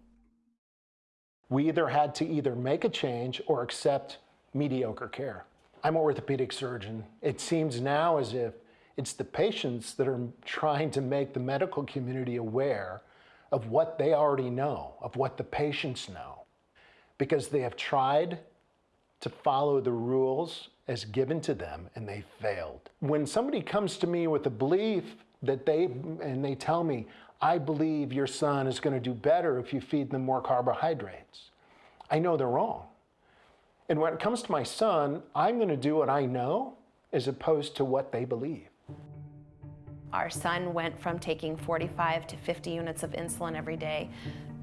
We either had to either make a change or accept mediocre care. I'm an orthopedic surgeon. It seems now as if it's the patients that are trying to make the medical community aware of what they already know, of what the patients know, because they have tried to follow the rules as given to them and they failed. When somebody comes to me with a belief that they, and they tell me, I believe your son is going to do better if you feed them more carbohydrates, I know they're wrong. And when it comes to my son, I'm going to do what I know as opposed to what they believe. Our son went from taking 45 to 50 units of insulin every day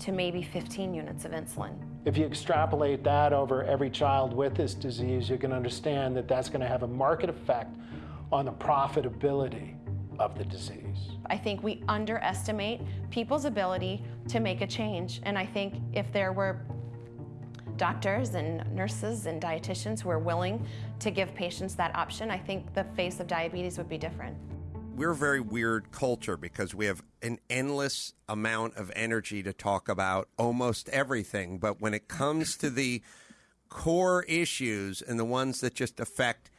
to maybe 15 units of insulin. If you extrapolate that over every child with this disease, you can understand that that's going to have a market effect on the profitability of the disease. I think we underestimate people's ability to make a change. And I think if there were doctors and nurses and dietitians who are willing to give patients that option, I think the face of diabetes would be different we're a very weird culture because we have an endless amount of energy to talk about almost everything. But when it comes to the core issues and the ones that just affect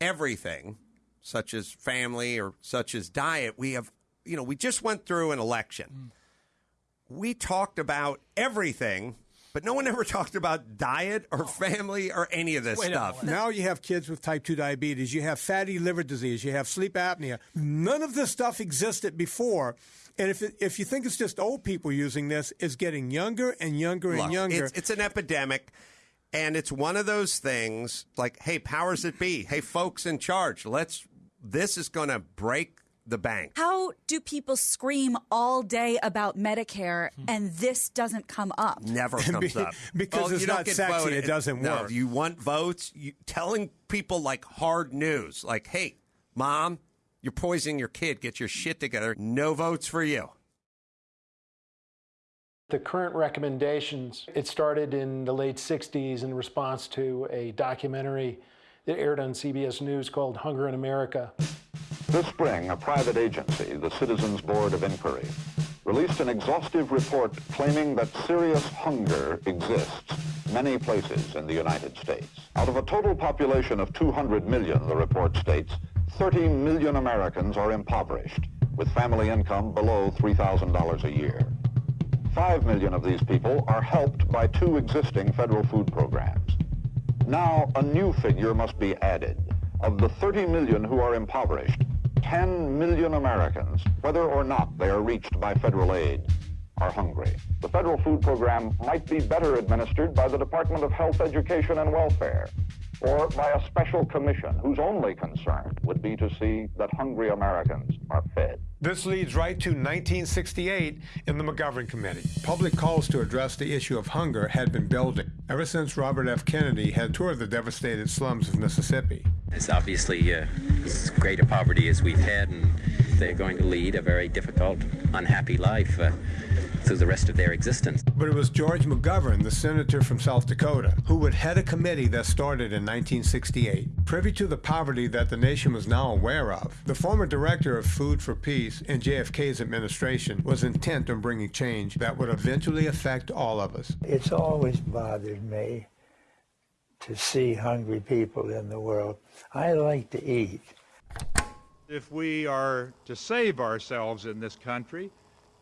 everything, such as family or such as diet, we have, you know, we just went through an election. Mm. We talked about everything but no one ever talked about diet or family or any of this Wait stuff. Now you have kids with type 2 diabetes, you have fatty liver disease, you have sleep apnea. None of this stuff existed before. And if, it, if you think it's just old people using this, it's getting younger and younger and Look, younger. It's, it's an epidemic. And it's one of those things like, hey, powers that be, hey, folks in charge, let's, this is going to break the bank. How do people scream all day about Medicare and this doesn't come up? Never comes up. because oh, it's not sexy, voted. it doesn't no, work. You want votes? You, telling people like hard news, like, hey, mom, you're poisoning your kid, get your shit together. No votes for you. The current recommendations, it started in the late 60s in response to a documentary that aired on CBS News called Hunger in America. This spring, a private agency, the Citizens Board of Inquiry, released an exhaustive report claiming that serious hunger exists many places in the United States. Out of a total population of 200 million, the report states, 30 million Americans are impoverished, with family income below $3,000 a year. 5 million of these people are helped by two existing federal food programs. Now, a new figure must be added. Of the 30 million who are impoverished, 10 million Americans, whether or not they are reached by federal aid, are hungry. The federal food program might be better administered by the Department of Health, Education, and Welfare, or by a special commission whose only concern would be to see that hungry Americans are fed. This leads right to 1968 in the McGovern Committee. Public calls to address the issue of hunger had been building ever since Robert F. Kennedy had toured the devastated slums of Mississippi. It's obviously uh, as great a poverty as we've had, and they're going to lead a very difficult, unhappy life. Uh, through the rest of their existence. But it was George McGovern, the senator from South Dakota, who would head a committee that started in 1968. Privy to the poverty that the nation was now aware of, the former director of Food for Peace in JFK's administration was intent on bringing change that would eventually affect all of us. It's always bothered me to see hungry people in the world. I like to eat. If we are to save ourselves in this country,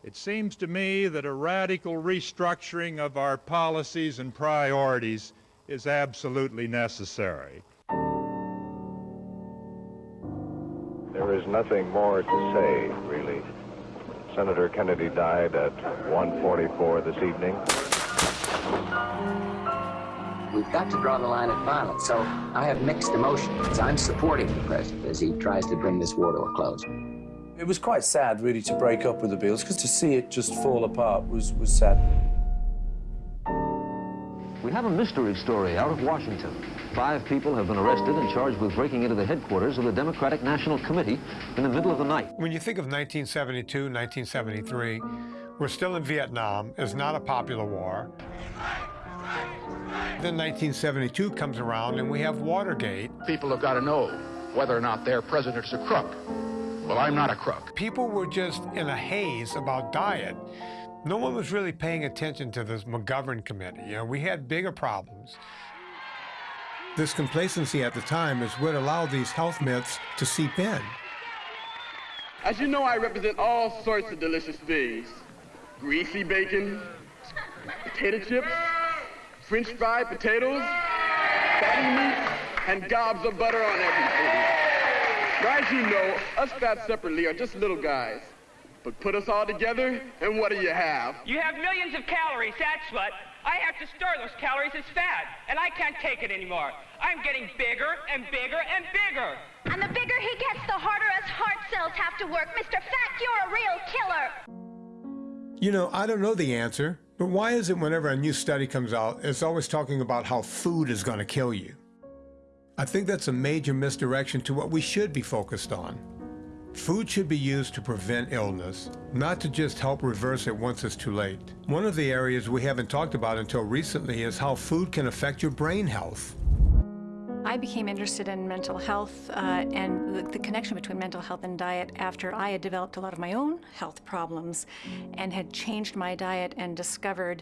it seems to me that a radical restructuring of our policies and priorities is absolutely necessary. There is nothing more to say, really. Senator Kennedy died at 1:44 this evening. We've got to draw the line at violence, so I have mixed emotions. I'm supporting the president as he tries to bring this war to a close. It was quite sad, really, to break up with the Beatles, because to see it just fall apart was, was sad. We have a mystery story out of Washington. Five people have been arrested and charged with breaking into the headquarters of the Democratic National Committee in the middle of the night. When you think of 1972, 1973, we're still in Vietnam. It's not a popular war. Then 1972 comes around and we have Watergate. People have got to know whether or not their president's a crook. Well, I'm not a crook. People were just in a haze about diet. No one was really paying attention to this McGovern committee. You know, we had bigger problems. This complacency at the time is what allowed these health myths to seep in. As you know, I represent all sorts of delicious things. Greasy bacon, potato chips, french fried potatoes, fatty meat, and gobs of butter on everything. Now, as you know, us fat separately are just little guys. But put us all together, and what do you have? You have millions of calories, that's what. I have to store those calories as fat, and I can't take it anymore. I'm getting bigger and bigger and bigger. And the bigger he gets, the harder his heart cells have to work. Mr. Fat, you're a real killer. You know, I don't know the answer, but why is it whenever a new study comes out, it's always talking about how food is going to kill you? I think that's a major misdirection to what we should be focused on. Food should be used to prevent illness, not to just help reverse it once it's too late. One of the areas we haven't talked about until recently is how food can affect your brain health. I became interested in mental health uh, and the, the, connection between mental health and diet after I had developed a lot of my own health problems and had changed my diet and discovered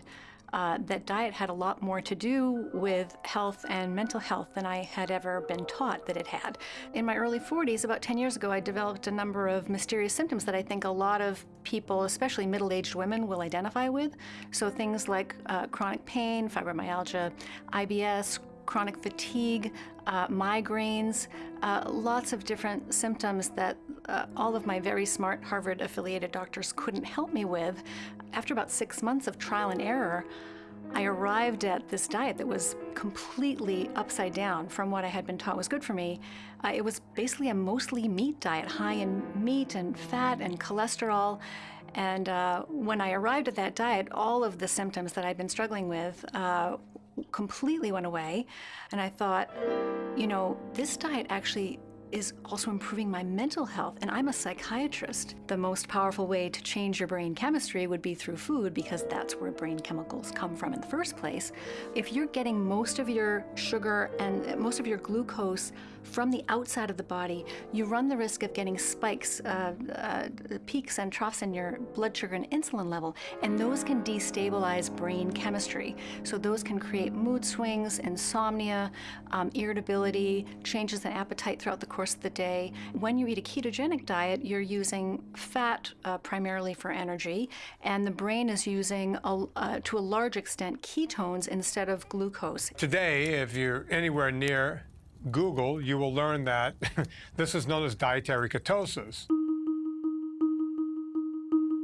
uh, that diet had a lot more to do with health and mental health than I had ever been taught that it had. In my early 40s, about 10 years ago, I developed a number of mysterious symptoms that I think a lot of people, especially middle-aged women, will identify with. So things like uh, chronic pain, fibromyalgia, IBS, chronic fatigue, uh, migraines, uh, lots of different symptoms that uh, all of my very smart Harvard affiliated doctors couldn't help me with. After about six months of trial and error, I arrived at this diet that was completely upside down from what I had been taught was good for me. Uh, it was basically a mostly meat diet, high in meat and fat and cholesterol. And uh, when I arrived at that diet, all of the symptoms that I'd been struggling with uh, completely went away. And I thought, you know, this diet actually is also improving my mental health, and I'm a psychiatrist. The most powerful way to change your brain chemistry would be through food because that's where brain chemicals come from in the first place. If you're getting most of your sugar and uh, most of your glucose from the outside of the body, you run the risk of getting spikes, uh, uh, peaks and troughs in your blood sugar and insulin level, and those can destabilize brain chemistry. So those can create mood swings, insomnia, um, irritability, changes in appetite throughout the course of the day. When you eat a ketogenic diet, you're using fat uh, primarily for energy, and the brain is using, a, uh, to a large extent, ketones instead of glucose. Today, if you're anywhere near Google, you will learn that this is known as dietary ketosis.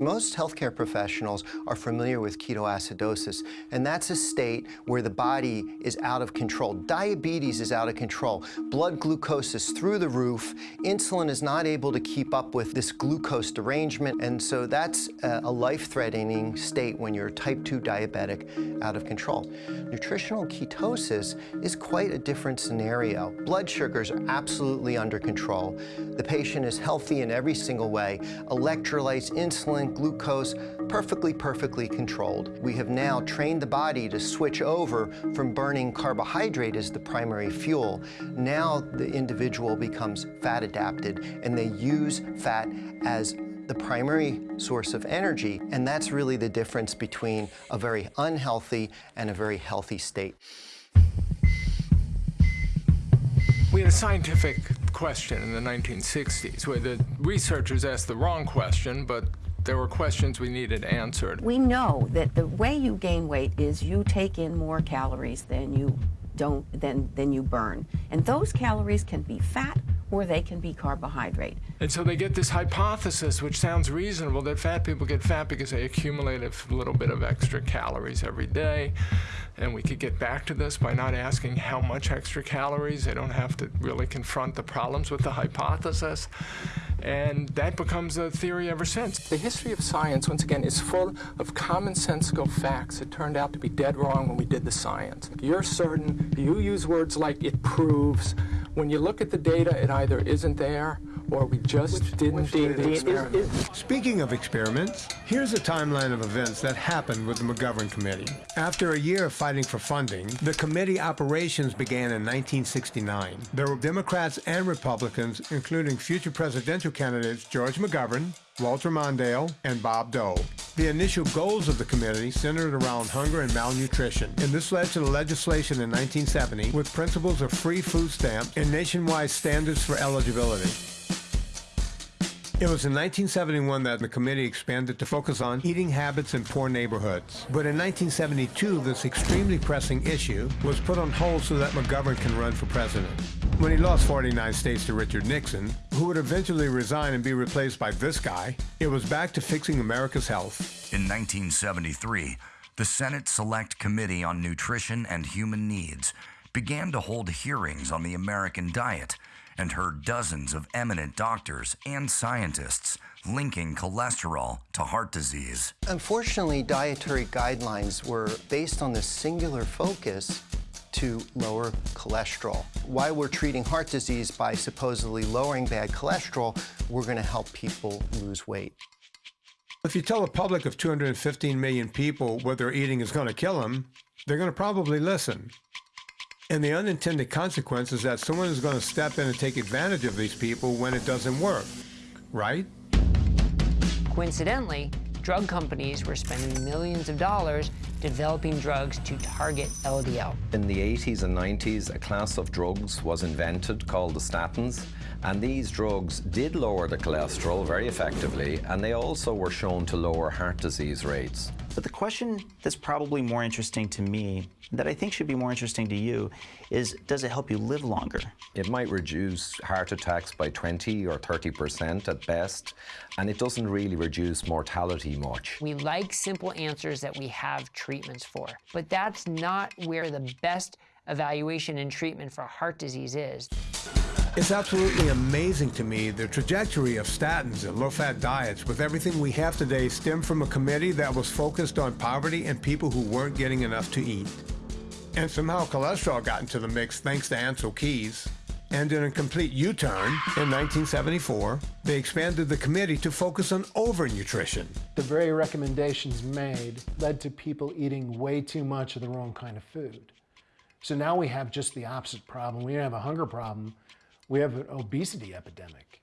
Most healthcare professionals are familiar with ketoacidosis, and that's a state where the body is out of control. Diabetes is out of control. Blood glucose is through the roof. Insulin is not able to keep up with this glucose derangement, and so that's a life-threatening state when you're a type 2 diabetic out of control. Nutritional ketosis is quite a different scenario. Blood sugars are absolutely under control. The patient is healthy in every single way. Electrolytes, insulin, glucose, perfectly, perfectly controlled. We have now trained the body to switch over from burning carbohydrate as the primary fuel. Now the individual becomes fat adapted and they use fat as the primary source of energy, and that's really the difference between a very unhealthy and a very healthy state. We had a scientific question in the 1960s where the researchers asked the wrong question, but there were questions we needed answered. We know that the way you gain weight is you take in more calories than you don't than than you burn. And those calories can be fat or they can be carbohydrate. And so they get this hypothesis, which sounds reasonable, that fat people get fat because they accumulate a little bit of extra calories every day. And we could get back to this by not asking how much extra calories. They don't have to really confront the problems with the hypothesis. And that becomes a theory ever since. The history of science, once again, is full of commonsensical facts that turned out to be dead wrong when we did the science. You're certain, you use words like it proves. When you look at the data, it either isn't there or we just which, didn't which do the experiment. Speaking of experiments, here's a timeline of events that happened with the McGovern Committee. After a year of fighting for funding, the committee operations began in 1969. There were Democrats and Republicans, including future presidential candidates George McGovern, Walter Mondale, and Bob Dole. The initial goals of the committee centered around hunger and malnutrition, and this led to the legislation in 1970 with principles of free food stamp and nationwide standards for eligibility. It was in 1971 that the committee expanded to focus on eating habits in poor neighborhoods. But in 1972, this extremely pressing issue was put on hold so that McGovern can run for president. When he lost 49 states to Richard Nixon, who would eventually resign and be replaced by this guy, it was back to fixing America's health. In 1973, the Senate Select Committee on Nutrition and Human Needs began to hold hearings on the American diet and heard dozens of eminent doctors and scientists linking cholesterol to heart disease. Unfortunately, dietary guidelines were based on the singular focus to lower cholesterol. While we're treating heart disease by supposedly lowering bad cholesterol, we're going to help people lose weight. If you tell a public of 215 million people what they're eating is going to kill them, they're going to probably listen. And the unintended consequence is that someone is going to step in and take advantage of these people when it doesn't work, right? Coincidentally, drug companies were spending millions of dollars developing drugs to target LDL. In the 80s and 90s, a class of drugs was invented called the statins, and these drugs did lower the cholesterol very effectively, and they also were shown to lower heart disease rates. But the question that's probably more interesting to me, that I think should be more interesting to you, is does it help you live longer? It might reduce heart attacks by 20 or 30% at best, and it doesn't really reduce mortality much. We like simple answers that we have treatments for, but that's not where the best evaluation and treatment for heart disease is. It's absolutely amazing to me the trajectory of statins and low-fat diets with everything we have today stem from a committee that was focused on poverty and people who weren't getting enough to eat. And somehow cholesterol got into the mix thanks to Ancel Keys. And in a complete U-turn, in 1974, they expanded the committee to focus on overnutrition. The very recommendations made led to people eating way too much of the wrong kind of food. So now we have just the opposite problem. We have a hunger problem, we have an obesity epidemic.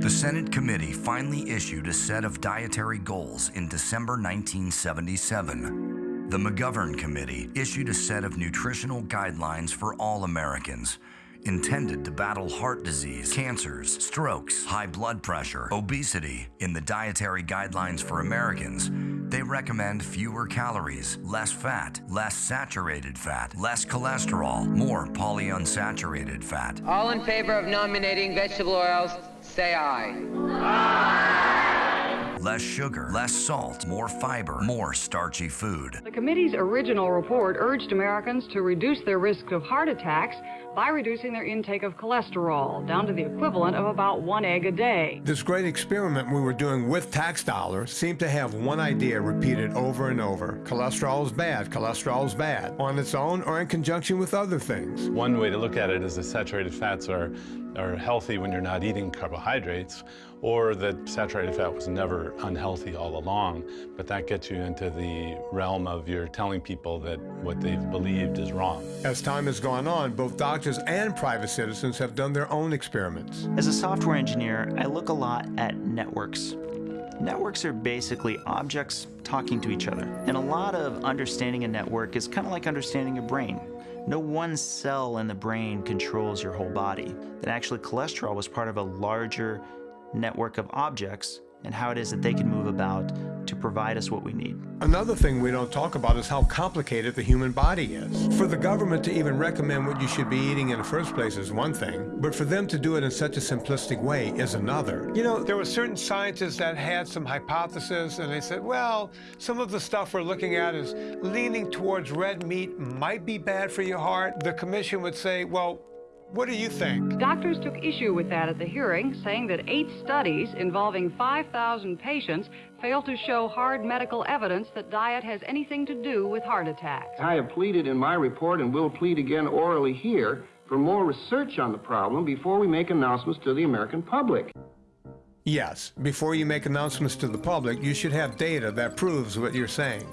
The Senate committee finally issued a set of dietary goals in December 1977. The McGovern Committee issued a set of nutritional guidelines for all Americans intended to battle heart disease, cancers, strokes, high blood pressure, obesity. In the dietary guidelines for Americans, they recommend fewer calories, less fat, less saturated fat, less cholesterol, more polyunsaturated fat. All in favor of nominating vegetable oils, say aye. Less sugar, less salt, more fiber, more starchy food. The committee's original report urged Americans to reduce their risk of heart attacks by reducing their intake of cholesterol down to the equivalent of about one egg a day. This great experiment we were doing with tax dollars seemed to have one idea repeated over and over. Cholesterol is bad, cholesterol is bad, on its own or in conjunction with other things. One way to look at it is that saturated fats are, are healthy when you're not eating carbohydrates, or that saturated fat was never unhealthy all along, but that gets you into the realm of you're telling people that what they've believed is wrong. As time has gone on, both doctors and private citizens have done their own experiments. As a software engineer, I look a lot at networks. Networks are basically objects talking to each other. And a lot of understanding a network is kind of like understanding a brain. No one cell in the brain controls your whole body. That actually cholesterol was part of a larger network of objects and how it is that they can move about to provide us what we need. Another thing we don't talk about is how complicated the human body is. For the government to even recommend what you should be eating in the first place is one thing, but for them to do it in such a simplistic way is another. You know, there were certain scientists that had some hypotheses, and they said, well, some of the stuff we're looking at is leaning towards red meat might be bad for your heart. The commission would say, well, what do you think? Doctors took issue with that at the hearing, saying that eight studies involving 5,000 patients failed to show hard medical evidence that diet has anything to do with heart attacks. I have pleaded in my report and will plead again orally here for more research on the problem before we make announcements to the American public. Yes, before you make announcements to the public, you should have data that proves what you're saying.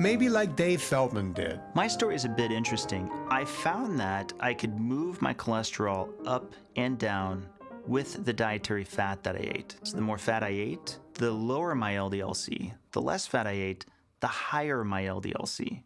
Maybe like Dave Feldman did. My story is a bit interesting. I found that I could move my cholesterol up and down with the dietary fat that I ate. So the more fat I ate, the lower my LDLC. The less fat I ate, the higher my LDLC.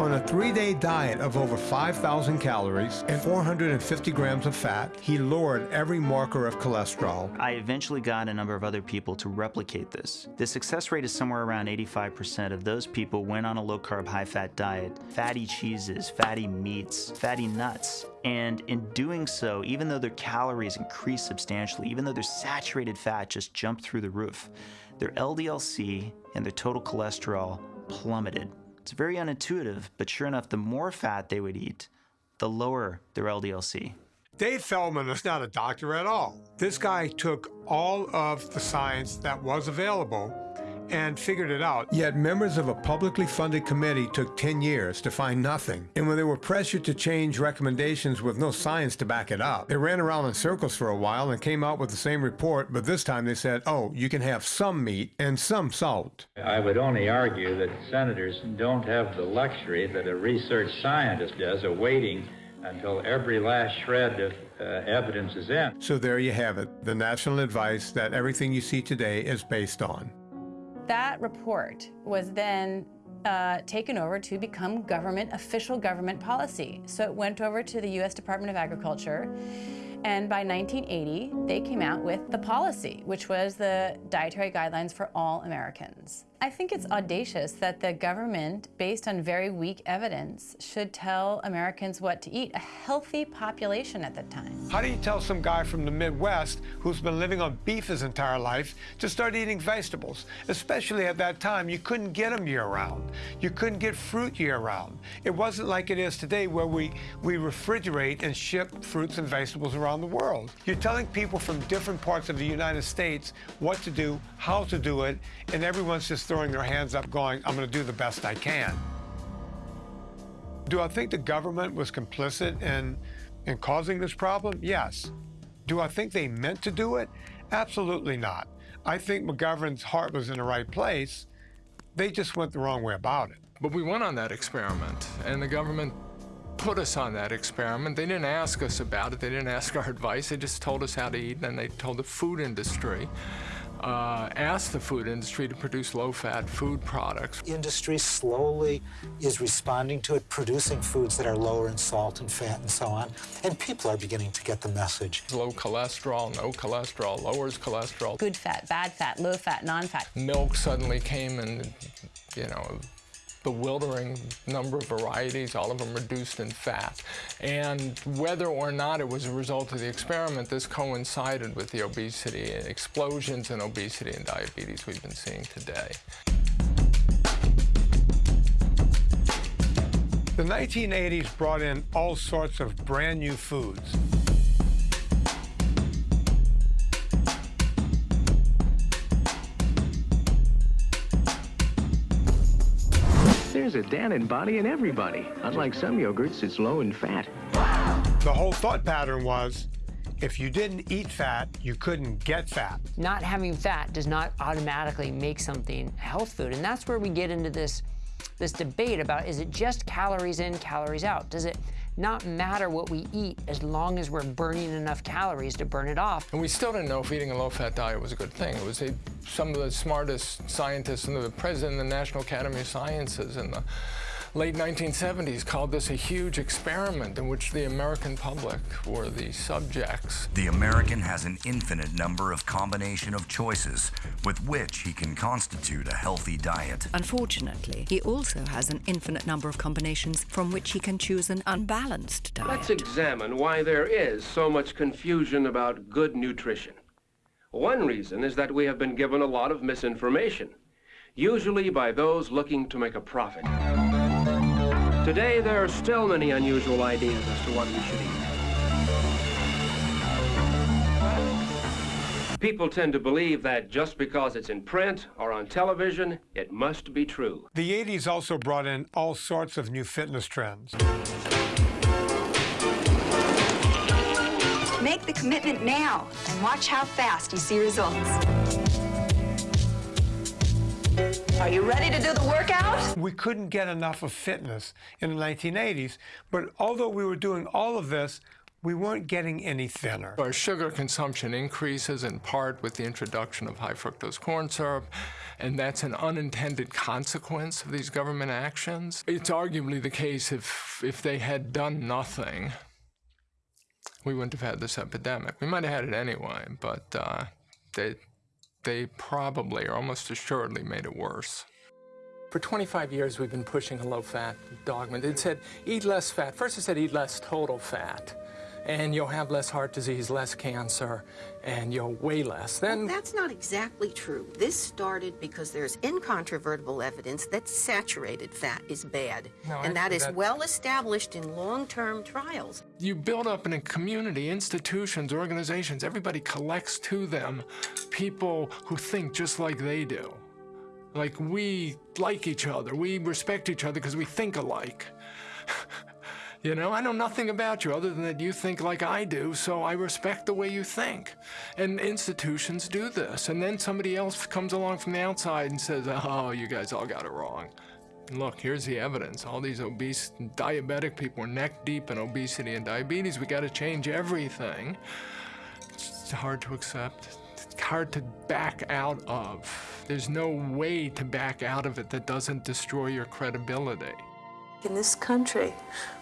On a three-day diet of over 5,000 calories and 450 grams of fat, he lowered every marker of cholesterol. I eventually got a number of other people to replicate this. The success rate is somewhere around 85% of those people went on a low-carb, high-fat diet, fatty cheeses, fatty meats, fatty nuts. And in doing so, even though their calories increased substantially, even though their saturated fat just jumped through the roof, their LDLC and their total cholesterol plummeted. It's very unintuitive, but sure enough, the more fat they would eat, the lower their LDLC. Dave Feldman is not a doctor at all. This guy took all of the science that was available and figured it out. Yet members of a publicly funded committee took 10 years to find nothing. And when they were pressured to change recommendations with no science to back it up, they ran around in circles for a while and came out with the same report, but this time they said, oh, you can have some meat and some salt. I would only argue that senators don't have the luxury that a research scientist does of waiting until every last shred of uh, evidence is in. So there you have it, the national advice that everything you see today is based on. That report was then uh, taken over to become government, official government policy. So it went over to the U.S. Department of Agriculture, and by 1980, they came out with the policy, which was the dietary guidelines for all Americans. I think it's audacious that the government, based on very weak evidence, should tell Americans what to eat, a healthy population at the time. How do you tell some guy from the Midwest who's been living on beef his entire life to start eating vegetables? Especially at that time, you couldn't get them year-round. You couldn't get fruit year-round. It wasn't like it is today where we, we refrigerate and ship fruits and vegetables around the world. You're telling people from different parts of the United States what to do, how to do it, and everyone's just throwing their hands up going, I'm going to do the best I can. Do I think the government was complicit in, in causing this problem? Yes. Do I think they meant to do it? Absolutely not. I think McGovern's heart was in the right place. They just went the wrong way about it. But we went on that experiment, and the government put us on that experiment. They didn't ask us about it. They didn't ask our advice. They just told us how to eat, and they told the food industry uh, asked the food industry to produce low-fat food products. Industry slowly is responding to it, producing foods that are lower in salt and fat and so on, and people are beginning to get the message. Low cholesterol, no cholesterol, lowers cholesterol. Good fat, bad fat, low fat, non-fat. Milk suddenly came and, you know, bewildering number of varieties, all of them reduced in fat. And whether or not it was a result of the experiment, this coincided with the obesity explosions in obesity and diabetes we've been seeing today. The 1980s brought in all sorts of brand new foods. There's a Dannon body in everybody. Unlike some yogurts, it's low in fat. The whole thought pattern was if you didn't eat fat, you couldn't get fat. Not having fat does not automatically make something a health food. And that's where we get into this, this debate about is it just calories in, calories out? Does it not matter what we eat as long as we're burning enough calories to burn it off. And we still didn't know if eating a low-fat diet was a good thing. It was a, some of the smartest scientists and the president of the National Academy of Sciences and the late 1970s called this a huge experiment in which the American public were the subjects. The American has an infinite number of combination of choices with which he can constitute a healthy diet. Unfortunately, he also has an infinite number of combinations from which he can choose an unbalanced diet. Let's examine why there is so much confusion about good nutrition. One reason is that we have been given a lot of misinformation, usually by those looking to make a profit. Today, there are still many unusual ideas as to what we should eat. People tend to believe that just because it's in print or on television, it must be true. The 80s also brought in all sorts of new fitness trends. Make the commitment now and watch how fast you see results. Are you ready to do the workout? We couldn't get enough of fitness in the 1980s, but although we were doing all of this, we weren't getting any thinner. Our sugar consumption increases in part with the introduction of high fructose corn syrup, and that's an unintended consequence of these government actions. It's arguably the case if, if they had done nothing, we wouldn't have had this epidemic. We might have had it anyway, but uh, they, they probably or almost assuredly made it worse. For 25 years, we've been pushing a low-fat dogma. It said, eat less fat. First it said, eat less total fat and you'll have less heart disease, less cancer, and you'll weigh less. Then well, that's not exactly true. This started because there's incontrovertible evidence that saturated fat is bad, no, and that is well established in long-term trials. You build up in a community, institutions, organizations, everybody collects to them people who think just like they do. Like we like each other, we respect each other because we think alike. You know, I know nothing about you other than that you think like I do, so I respect the way you think. And institutions do this. And then somebody else comes along from the outside and says, oh, you guys all got it wrong. And look, here's the evidence. All these obese, diabetic people are neck deep in obesity and diabetes. We got to change everything. It's hard to accept. It's hard to back out of. There's no way to back out of it that doesn't destroy your credibility. In this country,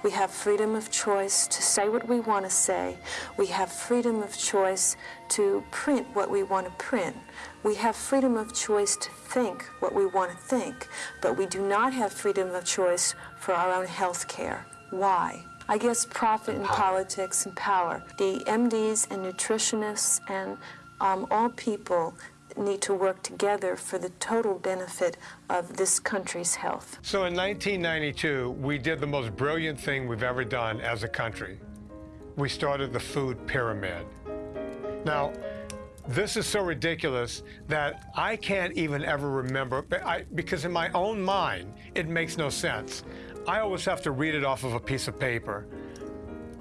we have freedom of choice to say what we want to say. We have freedom of choice to print what we want to print. We have freedom of choice to think what we want to think, but we do not have freedom of choice for our own health care. Why? I guess profit and politics and power. The MDs and nutritionists and um, all people need to work together for the total benefit of this country's health. So in 1992, we did the most brilliant thing we've ever done as a country. We started the food pyramid. Now, this is so ridiculous that I can't even ever remember, I, because in my own mind, it makes no sense. I always have to read it off of a piece of paper.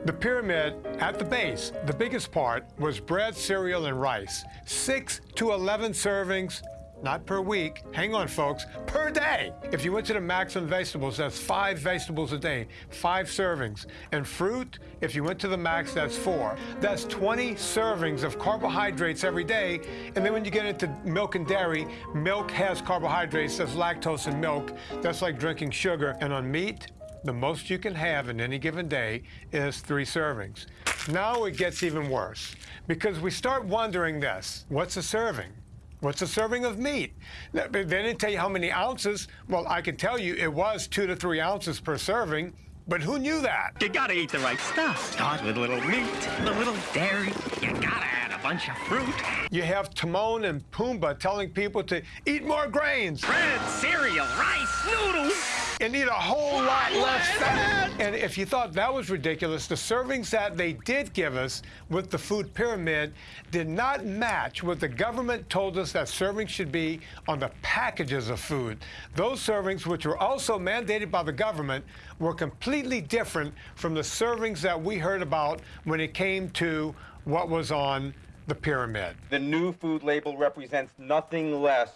The pyramid at the base, the biggest part, was bread, cereal, and rice. 6 to 11 servings, not per week, hang on folks, per day. If you went to the maximum vegetables, that's five vegetables a day, five servings. And fruit, if you went to the max, that's four. That's 20 servings of carbohydrates every day. And then when you get into milk and dairy, milk has carbohydrates, there's lactose in milk. That's like drinking sugar. And on meat, the most you can have in any given day is three servings. Now it gets even worse because we start wondering this what's a serving? What's a serving of meat? They didn't tell you how many ounces. Well, I can tell you it was two to three ounces per serving. But who knew that? You gotta eat the right stuff. Start with a little meat, a little dairy. You gotta add a bunch of fruit. You have Timon and Pumbaa telling people to eat more grains. Bread, cereal, rice, noodles. And eat a whole lot less fat. And if you thought that was ridiculous, the servings that they did give us with the food pyramid did not match what the government told us that servings should be on the packages of food. Those servings, which were also mandated by the government, were completely different from the servings that we heard about when it came to what was on the pyramid. The new food label represents nothing less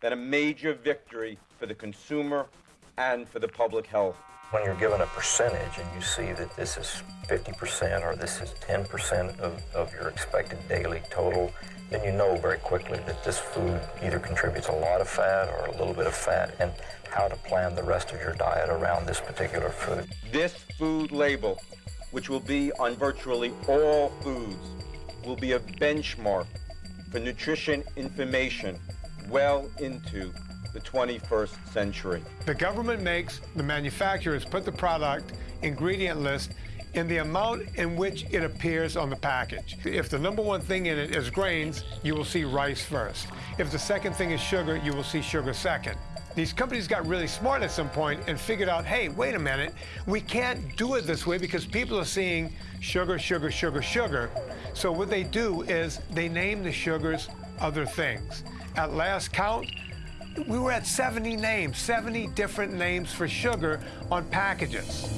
than a major victory for the consumer and for the public health. When you're given a percentage and you see that this is 50% or this is 10% of, of your expected daily total, then you know very quickly that this food either contributes a lot of fat or a little bit of fat and how to plan the rest of your diet around this particular food. This food label, which will be on virtually all foods, will be a benchmark for nutrition information well into the 21st century. The government makes the manufacturers put the product ingredient list in the amount in which it appears on the package. If the number one thing in it is grains, you will see rice first. If the second thing is sugar, you will see sugar second. These companies got really smart at some point and figured out, hey, wait a minute, we can't do it this way because people are seeing sugar, sugar, sugar, sugar. So what they do is they name the sugars other things. At last count, we were at 70 names, 70 different names for sugar on packages.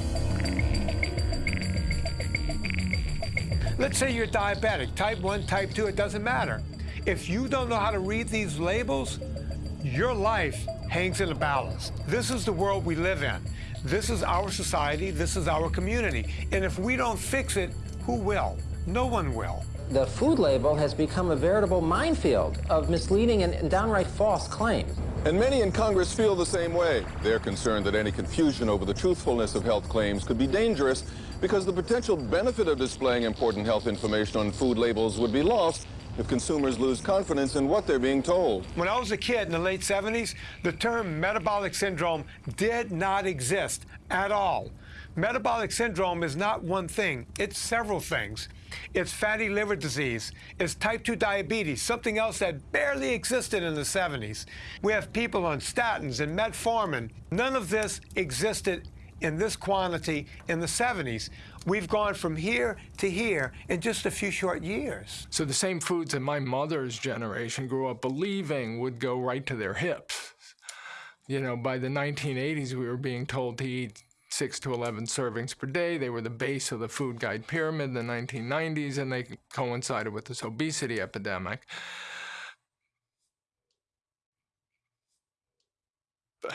Let's say you're diabetic, type 1, type 2, it doesn't matter. If you don't know how to read these labels, your life hangs in a balance. This is the world we live in. This is our society, this is our community. And if we don't fix it, who will? No one will. The food label has become a veritable minefield of misleading and downright false claims. And many in Congress feel the same way. They're concerned that any confusion over the truthfulness of health claims could be dangerous because the potential benefit of displaying important health information on food labels would be lost if consumers lose confidence in what they're being told. When I was a kid in the late 70s, the term metabolic syndrome did not exist at all. Metabolic syndrome is not one thing, it's several things. It's fatty liver disease, it's type 2 diabetes, something else that barely existed in the 70s. We have people on statins and metformin. None of this existed in this quantity in the 70s. We've gone from here to here in just a few short years. So the same foods that my mother's generation grew up believing would go right to their hips. You know, by the 1980s, we were being told to eat 6 to 11 servings per day. They were the base of the food guide pyramid in the 1990s, and they coincided with this obesity epidemic.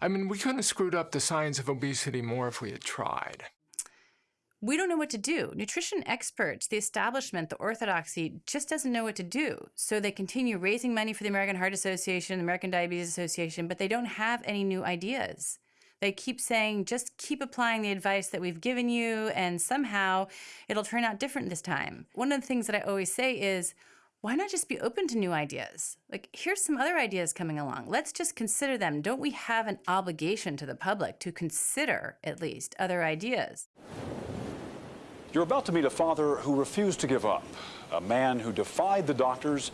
I mean, we couldn't have screwed up the science of obesity more if we had tried. We don't know what to do. Nutrition experts, the establishment, the orthodoxy just doesn't know what to do. So they continue raising money for the American Heart Association, the American Diabetes Association, but they don't have any new ideas. They keep saying, just keep applying the advice that we've given you, and somehow it'll turn out different this time. One of the things that I always say is, why not just be open to new ideas? Like, here's some other ideas coming along. Let's just consider them. Don't we have an obligation to the public to consider, at least, other ideas? You're about to meet a father who refused to give up, a man who defied the doctors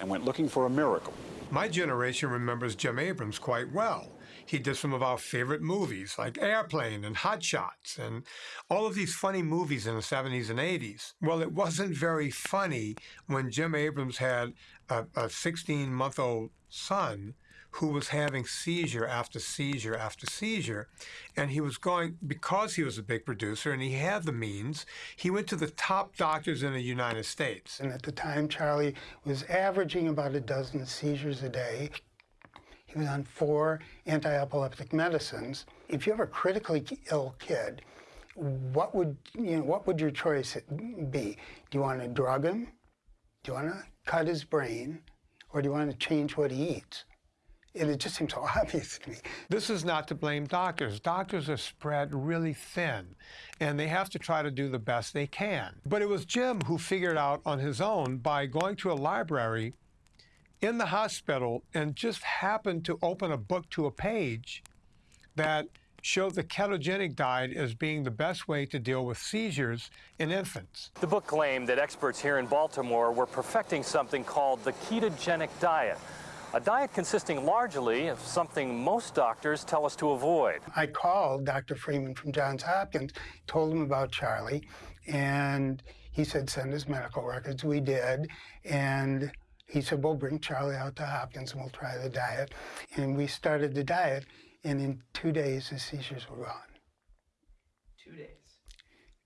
and went looking for a miracle. My generation remembers Jim Abrahams quite well. He did some of our favorite movies like Airplane and Hot Shots and all of these funny movies in the 70s and 80s. Well, it wasn't very funny when Jim Abrahams had a 16 month old son who was having seizure after seizure after seizure. And he was going, because he was a big producer and he had the means, he went to the top doctors in the United States. And at the time, Charlie was averaging about a dozen seizures a day. He was on four anti-epileptic medicines. If you have a critically ill kid, what would you know? What would your choice be? Do you want to drug him? Do you want to cut his brain, or do you want to change what he eats? And it just seems so obvious to me. This is not to blame doctors. Doctors are spread really thin, and they have to try to do the best they can. But it was Jim who figured out on his own by going to a library in the hospital and just happened to open a book to a page that showed the ketogenic diet as being the best way to deal with seizures in infants. The book claimed that experts here in Baltimore were perfecting something called the ketogenic diet, a diet consisting largely of something most doctors tell us to avoid. I called Dr. Freeman from Johns Hopkins, told him about Charlie, and he said, send his medical records. We did, and he said, well, bring Charlie out to Hopkins and we'll try the diet. And we started the diet, and in two days, his seizures were gone. Two days.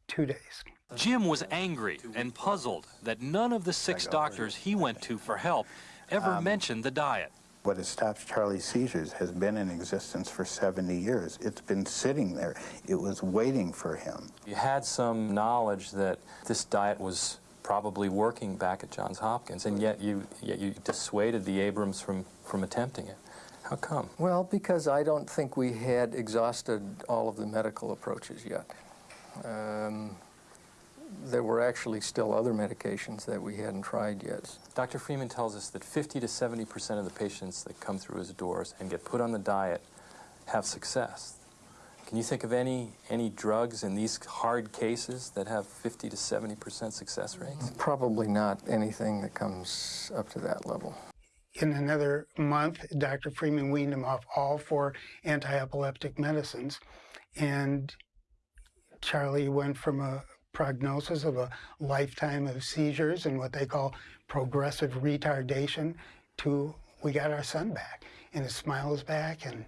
Two days. Jim was angry and puzzled that none of the six doctors he went to for help ever Um, mentioned the diet. What has stopped Charlie's seizures has been in existence for 70 years. It's been sitting there. It was waiting for him. You had some knowledge that this diet was probably working back at Johns Hopkins, and yet you, yet you dissuaded the Abrahams from, from attempting it. How come? Well, because I don't think we had exhausted all of the medical approaches yet. Um, there were actually still other medications that we hadn't tried yet. Dr. Freeman tells us that 50 to 70 percent of the patients that come through his doors and get put on the diet have success. Can you think of any, any drugs in these hard cases that have 50 to 70 percent success rates? Probably not anything that comes up to that level. In another month, Dr. Freeman weaned him off all four anti-epileptic medicines, and Charlie went from a prognosis of a lifetime of seizures and what they call progressive retardation to we got our son back, and his smile is back, and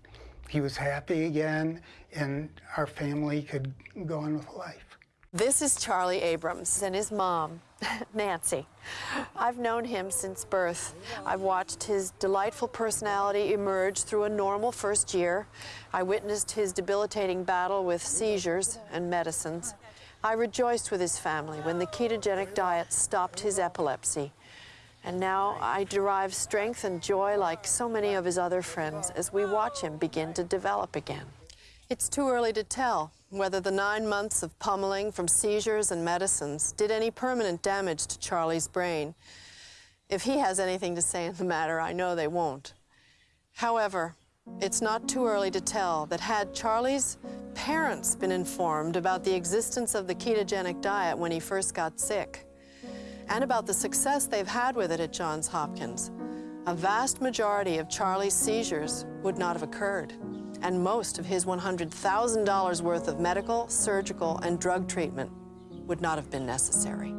he was happy again, and our family could go on with life. This is Charlie Abrahams and his mom, Nancy. I've known him since birth. I've watched his delightful personality emerge through a normal first year. I witnessed his debilitating battle with seizures and medicines. I rejoiced with his family when the ketogenic diet stopped his epilepsy. And now I derive strength and joy like so many of his other friends as we watch him begin to develop again. It's too early to tell whether the nine months of pummeling from seizures and medicines did any permanent damage to Charlie's brain. If he has anything to say in the matter, I know they won't. However, it's not too early to tell that had Charlie's parents been informed about the existence of the ketogenic diet when he first got sick, and about the success they've had with it at Johns Hopkins, a vast majority of Charlie's seizures would not have occurred, and most of his $100,000 worth of medical, surgical, and drug treatment would not have been necessary.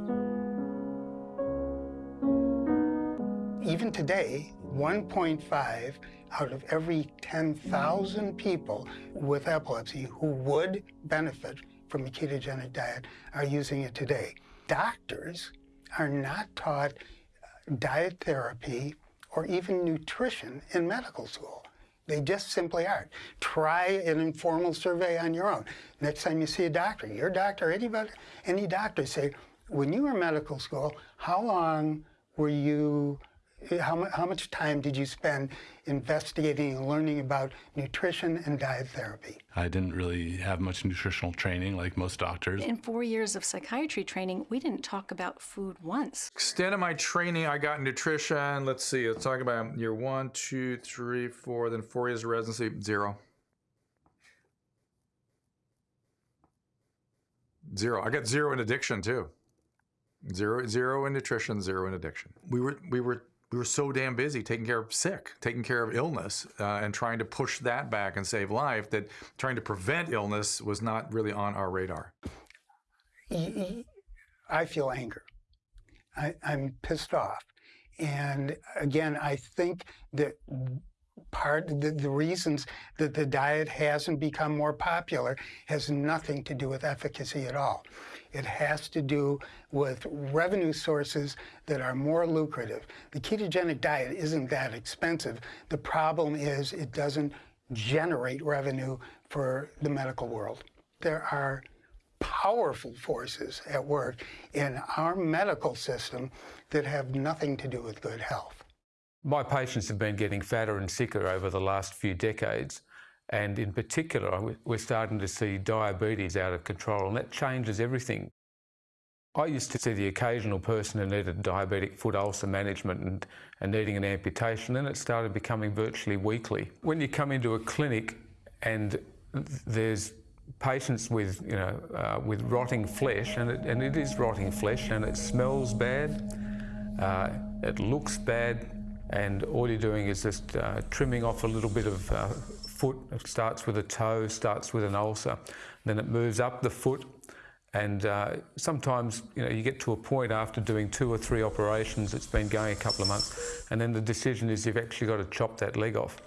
Even today, 1.5 out of every 10,000 people with epilepsy who would benefit from a ketogenic diet are using it today. Doctors are not taught uh, diet therapy or even nutrition in medical school. They just simply aren't. Try an informal survey on your own. Next time you see a doctor, your doctor, anybody, any doctor, say, when you were in medical school, how long were you how, how much time did you spend investigating and learning about nutrition and diet therapy? I didn't really have much nutritional training like most doctors. In four years of psychiatry training, we didn't talk about food once. Extent of my training, I got nutrition. Let's see, let's talk about year one, two, three, four, then four years of residency, zero. Zero. I got zero in addiction too. Zero, zero in nutrition, zero in addiction. We were, we were we were so damn busy taking care of sick, taking care of illness, uh, and trying to push that back and save life that trying to prevent illness was not really on our radar. I feel anger. I, I'm pissed off. And again, I think that part the, the reasons that the diet hasn't become more popular has nothing to do with efficacy at all. It has to do with revenue sources that are more lucrative. The ketogenic diet isn't that expensive. The problem is it doesn't generate revenue for the medical world. There are powerful forces at work in our medical system that have nothing to do with good health. My patients have been getting fatter and sicker over the last few decades. And in particular, we're starting to see diabetes out of control, and that changes everything. I used to see the occasional person who needed diabetic foot ulcer management and, and needing an amputation, and it started becoming virtually weekly. When you come into a clinic and there's patients with, you know, uh, with rotting flesh, and it, and it is rotting flesh, and it smells bad, uh, it looks bad, and all you're doing is just uh, trimming off a little bit of uh, foot. It starts with a toe, starts with an ulcer, then it moves up the foot, and uh, sometimes, you know, you get to a point after doing two or three operations, it's been going a couple of months, and then the decision is you've actually got to chop that leg off.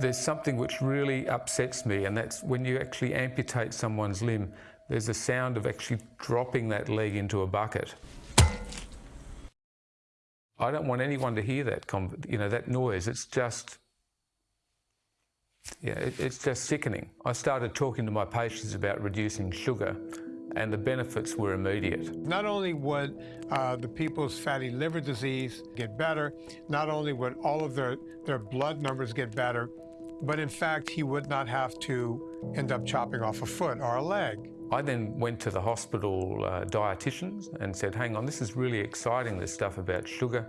There's something which really upsets me, and that's when you actually amputate someone's limb, there's a sound of actually dropping that leg into a bucket. I don't want anyone to hear that, you know, that noise. It's just yeah, it, it's just sickening. I started talking to my patients about reducing sugar and the benefits were immediate. Not only would uh, the people's fatty liver disease get better, not only would all of their, their blood numbers get better, but in fact, he would not have to end up chopping off a foot or a leg. I then went to the hospital uh, dietitians and said, hang on, this is really exciting, this stuff about sugar.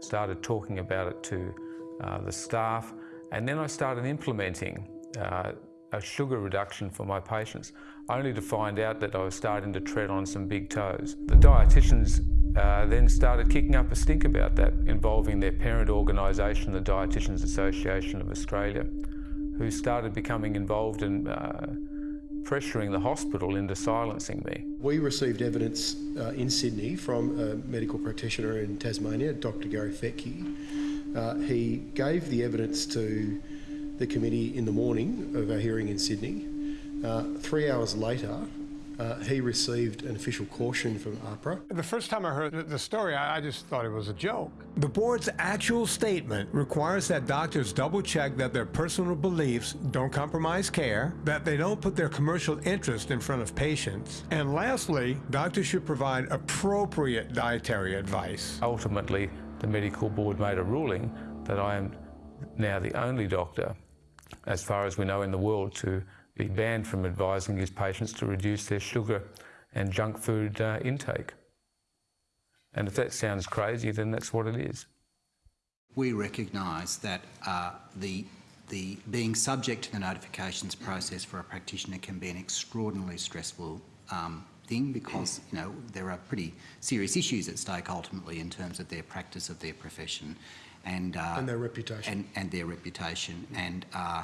Started talking about it to uh, the staff. And then I started implementing uh, a sugar reduction for my patients, only to find out that I was starting to tread on some big toes. The dietitians uh, then started kicking up a stink about that, involving their parent organisation, the Dietitians Association of Australia, who started becoming involved in uh, pressuring the hospital into silencing me. We received evidence uh, in Sydney from a medical practitioner in Tasmania, Dr Gary Fettke, uh, he gave the evidence to the committee in the morning of our hearing in Sydney. Uh, three hours later, uh, he received an official caution from AHPRA. The first time I heard the story, I just thought it was a joke. The board's actual statement requires that doctors double check that their personal beliefs don't compromise care, that they don't put their commercial interest in front of patients, and lastly, doctors should provide appropriate dietary advice. Ultimately, the medical board made a ruling that I am now the only doctor, as far as we know in the world, to be banned from advising his patients to reduce their sugar and junk food uh, intake. And if that sounds crazy, then that's what it is. We recognise that uh, the, the being subject to the notifications process for a practitioner can be an extraordinarily stressful um, thing because you know there are pretty serious issues at stake ultimately in terms of their practice of their profession and uh, and their reputation and, and their reputation and uh,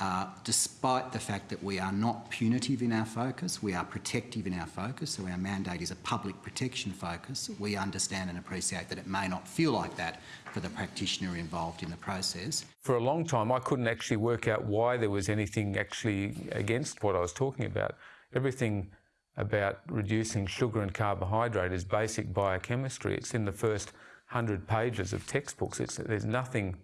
uh, despite the fact that we are not punitive in our focus, we are protective in our focus, so our mandate is a public protection focus, we understand and appreciate that it may not feel like that for the practitioner involved in the process. For a long time, I couldn't actually work out why there was anything actually against what I was talking about. Everything about reducing sugar and carbohydrate is basic biochemistry. It's in the first hundred pages of textbooks. It's, there's nothing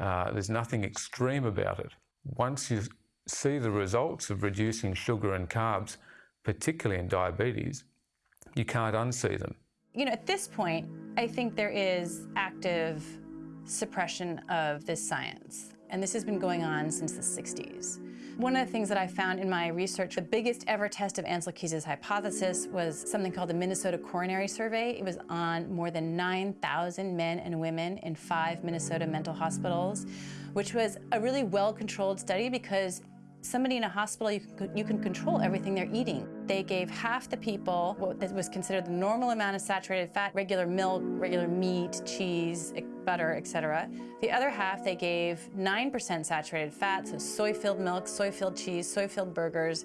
uh, there's nothing extreme about it. Once you see the results of reducing sugar and carbs, particularly in diabetes, you can't unsee them. You know, at this point, I think there is active suppression of this science. And this has been going on since the 60s. One of the things that I found in my research, the biggest ever test of Ancel Keys' hypothesis was something called the Minnesota Coronary Survey. It was on more than 9,000 men and women in five Minnesota mental hospitals, which was a really well-controlled study because somebody in a hospital, you can, you can control everything they're eating. They gave half the people what was considered the normal amount of saturated fat, regular milk, regular meat, cheese, butter, etc. The other half, they gave 9% saturated fat, so soy-filled milk, soy-filled cheese, soy-filled burgers.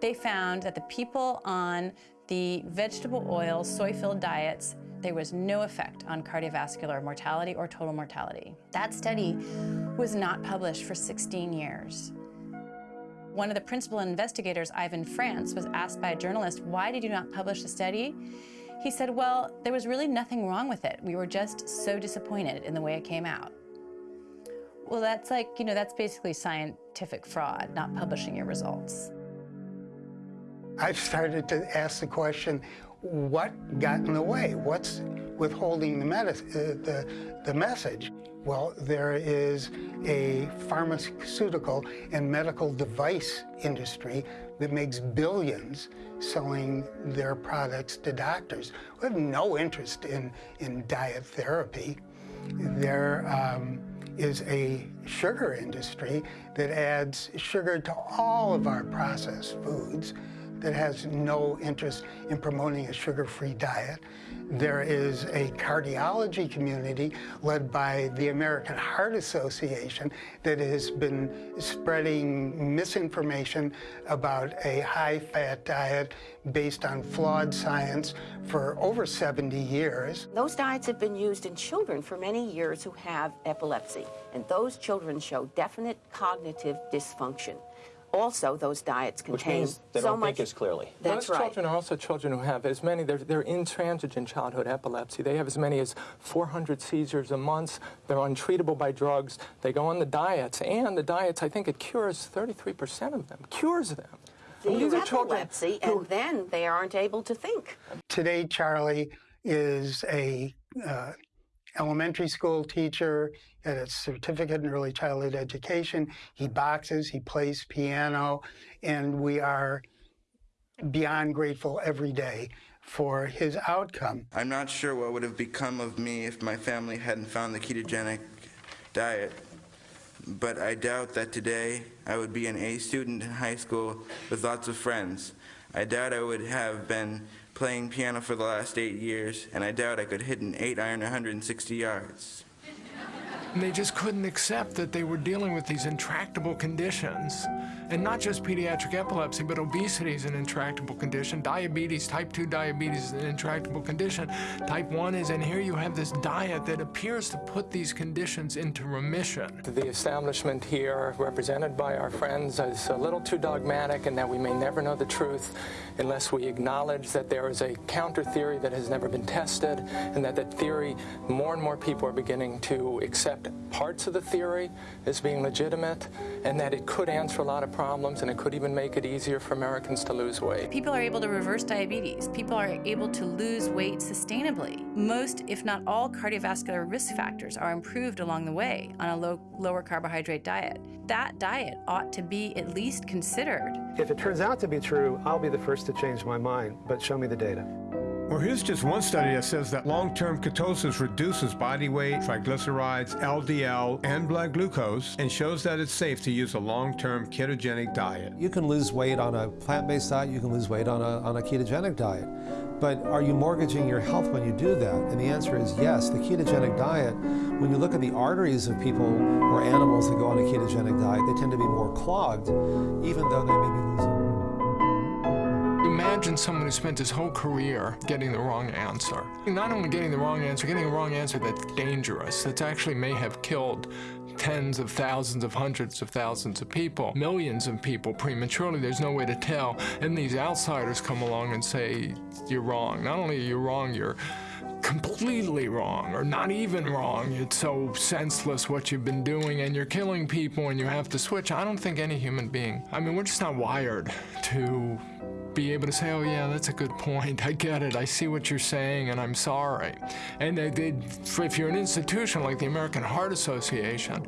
They found that the people on the vegetable oil, soy-filled diets there was no effect on cardiovascular mortality or total mortality. That study was not published for 16 years. One of the principal investigators, Ivan Frantz, was asked by a journalist, why did you not publish the study? He said, well, there was really nothing wrong with it. We were just so disappointed in the way it came out. Well, that's like, you know, that's basically scientific fraud, not publishing your results. I've started to ask the question, what got in the way? What's withholding the, uh, the, the message? Well, there is a pharmaceutical and medical device industry that makes billions selling their products to doctors who have no interest in, in diet therapy. There um, is a sugar industry that adds sugar to all of our processed foods that has no interest in promoting a sugar-free diet. There is a cardiology community led by the American Heart Association that has been spreading misinformation about a high-fat diet based on flawed science for over 70 years. Those diets have been used in children for many years who have epilepsy, and those children show definite cognitive dysfunction. Also, those diets Which contain means they so don't much. think as clearly. That's Those right. children are also children who have as many, they're, they're intransigent childhood epilepsy. They have as many as 400 seizures a month. They're untreatable by drugs. They go on the diets, and the diets, I think it cures 33% of them, cures them. I They mean, these have are children epilepsy, who- and then they aren't able to think. Today, Charlie is a uh, elementary school teacher at a certificate in early childhood education. He boxes, he plays piano, and we are beyond grateful every day for his outcome. I'm not sure what would have become of me if my family hadn't found the ketogenic diet, but I doubt that today I would be an A student in high school with lots of friends. I doubt I would have been playing piano for the last eight years, and I doubt I could hit an eight iron 160 yards. And they just couldn't accept that they were dealing with these intractable conditions. And not just pediatric epilepsy, but obesity is an intractable condition. Diabetes, type 2 diabetes is an intractable condition. Type 1 is, and here you have this diet that appears to put these conditions into remission. The establishment here, represented by our friends, is a little too dogmatic and that we may never know the truth unless we acknowledge that there is a counter theory that has never been tested and that that theory, more and more people are beginning to accept parts of the theory as being legitimate and that it could answer a lot of problems and it could even make it easier for Americans to lose weight. People are able to reverse diabetes. People are able to lose weight sustainably. Most, if not all, cardiovascular risk factors are improved along the way on a low, lower carbohydrate diet. That diet ought to be at least considered. If it turns out to be true, I'll be the first to change my mind, but show me the data. Well, here's just one study that says that long-term ketosis reduces body weight, triglycerides, LDL, and blood glucose, and shows that it's safe to use a long-term ketogenic diet. You can lose weight on a plant-based diet, you can lose weight on a, on a ketogenic diet. But are you mortgaging your health when you do that? And the answer is yes. The ketogenic diet, when you look at the arteries of people or animals that go on a ketogenic diet, they tend to be more clogged, even though they may be losing Imagine someone who spent his whole career getting the wrong answer. Not only getting the wrong answer, getting a wrong answer that's dangerous, that actually may have killed tens of thousands of hundreds of thousands of people, millions of people prematurely. There's no way to tell. And these outsiders come along and say, you're wrong. Not only are you wrong, you're completely wrong or not even wrong. It's so senseless what you've been doing and you're killing people and you have to switch. I don't think any human being, I mean, we're just not wired to be able to say, oh yeah, that's a good point. I get it. I see what you're saying and I'm sorry. And they, they, if you're an institution like the American Heart Association,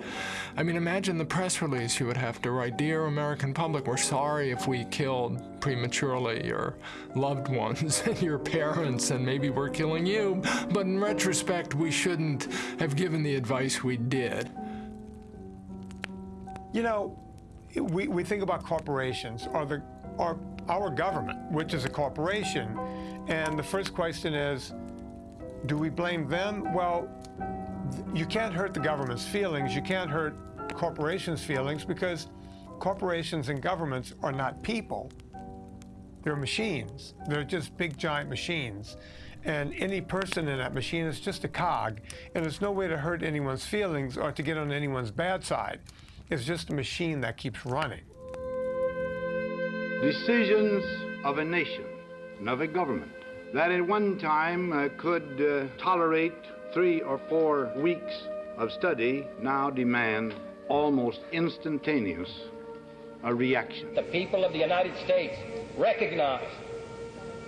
I mean, imagine the press release you would have to write, Dear American public, we're sorry if we killed prematurely your loved ones and your parents and maybe we're killing you, but in retrospect, we shouldn't have given the advice we did. You know, we, we think about corporations or the or our government, which is a corporation, and the first question is, do we blame them? Well, you can't hurt the government's feelings. You can't hurt corporations' feelings because corporations and governments are not people. They're machines. They're just big, giant machines. And any person in that machine is just a cog, and there's no way to hurt anyone's feelings or to get on anyone's bad side. It's just a machine that keeps running. Decisions of a nation and of a government that at one time uh, could uh, tolerate three or four weeks of study now demand almost instantaneous a reaction. The people of the United States recognize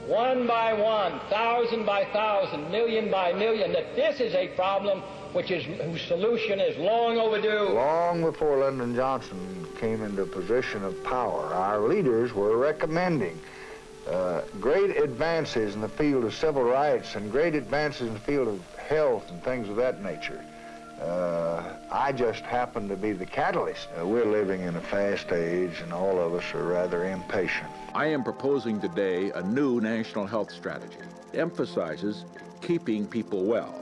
one by one, thousand by thousand, million by million, that this is a problem which is whose solution is long overdue. Long before Lyndon Johnson came into position of power, our leaders were recommending uh, great advances in the field of civil rights and great advances in the field of health and things of that nature. Uh, I just happen to be the catalyst. Uh, we're living in a fast age, and all of us are rather impatient. I am proposing today a new national health strategy. It emphasizes keeping people well,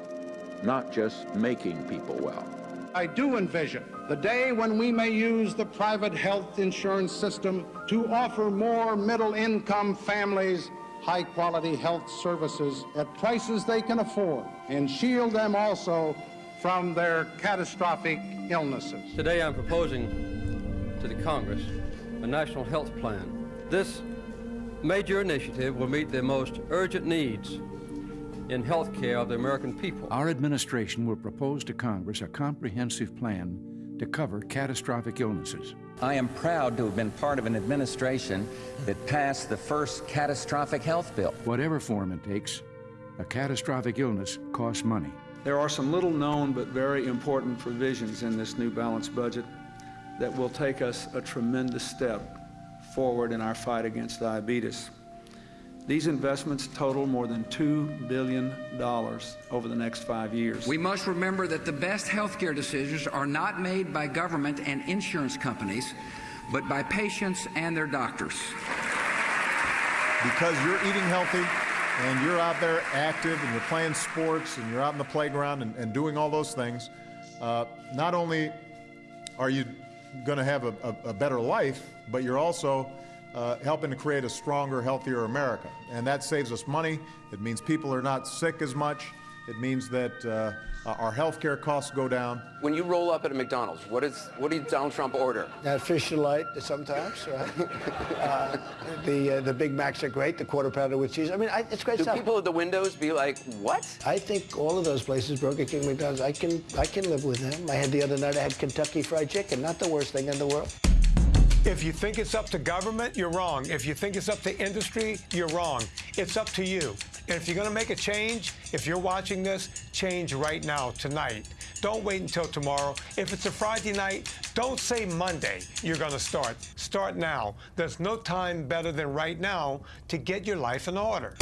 not just making people well. I do envision the day when we may use the private health insurance system to offer more middle income families high quality health services at prices they can afford and shield them also from their catastrophic illnesses. Today I'm proposing to the Congress a national health plan. This major initiative will meet the most urgent needs in health care of the American people. Our administration will propose to Congress a comprehensive plan to cover catastrophic illnesses. I am proud to have been part of an administration that passed the first catastrophic health bill. Whatever form it takes, a catastrophic illness costs money. There are some little known but very important provisions in this new balanced budget that will take us a tremendous step forward in our fight against diabetes. These investments total more than $2 billion over the next five years. We must remember that the best healthcare decisions are not made by government and insurance companies, but by patients and their doctors. Because you're eating healthy, and you're out there active and you're playing sports and you're out in the playground and, and doing all those things, uh, not only are you going to have a, a, a, better life, but you're also uh, helping to create a stronger, healthier America. And that saves us money. It means people are not sick as much. It means that uh, our healthcare costs go down. When you roll up at a McDonald's, what is what did Donald Trump order? That fish delight sometimes. Right? uh, the uh, the Big Macs are great. The quarter pounder with cheese. I mean, I, it's great Do stuff. people at the windows be like, "What?" I think all of those places, Burger King, McDonald's, I can I can live with them. I had the other night. I had Kentucky Fried Chicken. Not the worst thing in the world. If you think it's up to government, you're wrong. If you think it's up to industry, you're wrong. It's up to you. And if you're going to make a change, if you're watching this, change right now, tonight. Don't wait until tomorrow. If it's a Friday night, don't say Monday you're going to start. Start now. There's no time better than right now to get your life in order.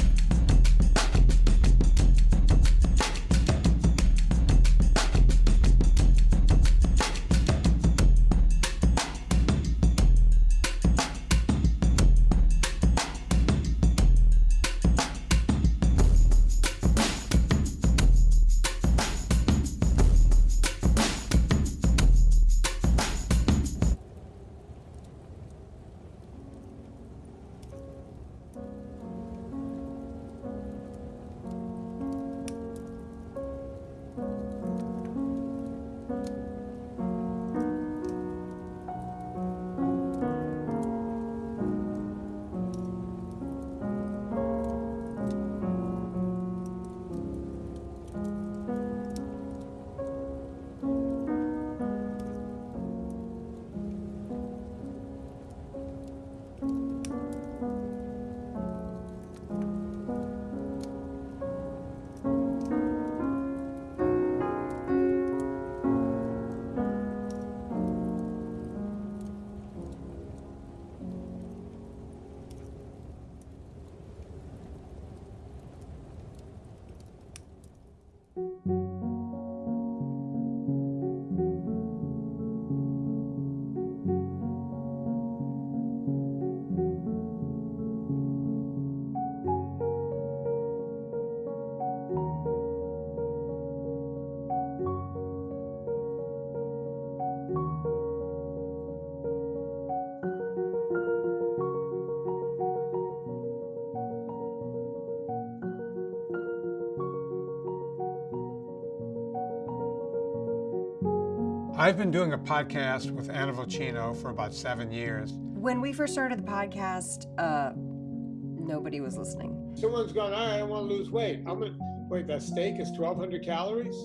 I've been doing a podcast with Anna Vocino for about seven years. When we first started the podcast, uh, nobody was listening. Someone's going, all right, I want to lose weight. I'm gonna wait. That steak is 1,200 calories.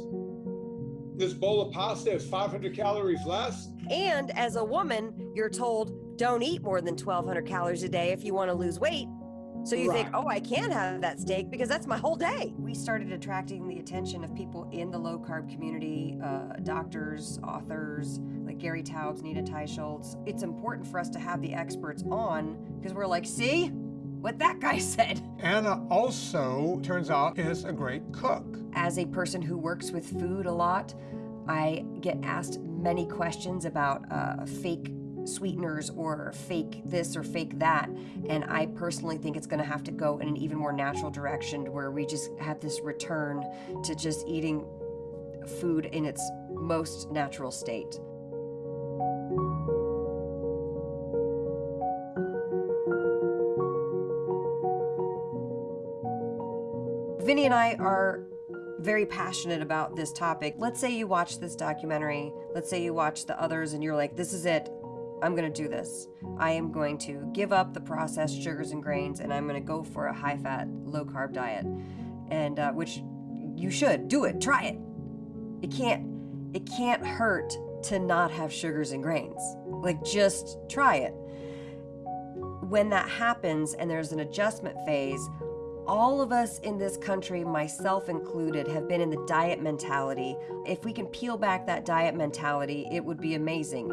This bowl of pasta is 500 calories less. And as a woman, you're told don't eat more than 1,200 calories a day if you want to lose weight. So you think, oh, I can have that steak because that's my whole day. We started attracting the attention of people in the low carb community, uh, doctors, authors like Gary Taubes, Nina Teicholz. It's important for us to have the experts on because we're like, see what that guy said. Anna also, turns out, is a great cook. As a person who works with food a lot, I get asked many questions about uh, fake sweeteners or fake this or fake that. And I personally think it's going to have to go in an even more natural direction where we just have this return to just eating food in its most natural state. Vinnie and I are very passionate about this topic. Let's say you watch this documentary, let's say you watch the others, and you're like, this is it. I'm going to do this. I am going to give up the processed sugars and grains, and I'm going to go for a high fat, low carb diet. And uh, which you should do it, try it. It can't, it can't hurt to not have sugars and grains. Like, just try it. When that happens and there's an adjustment phase, all of us in this country, myself included, have been in the diet mentality. If we can peel back that diet mentality, it would be amazing.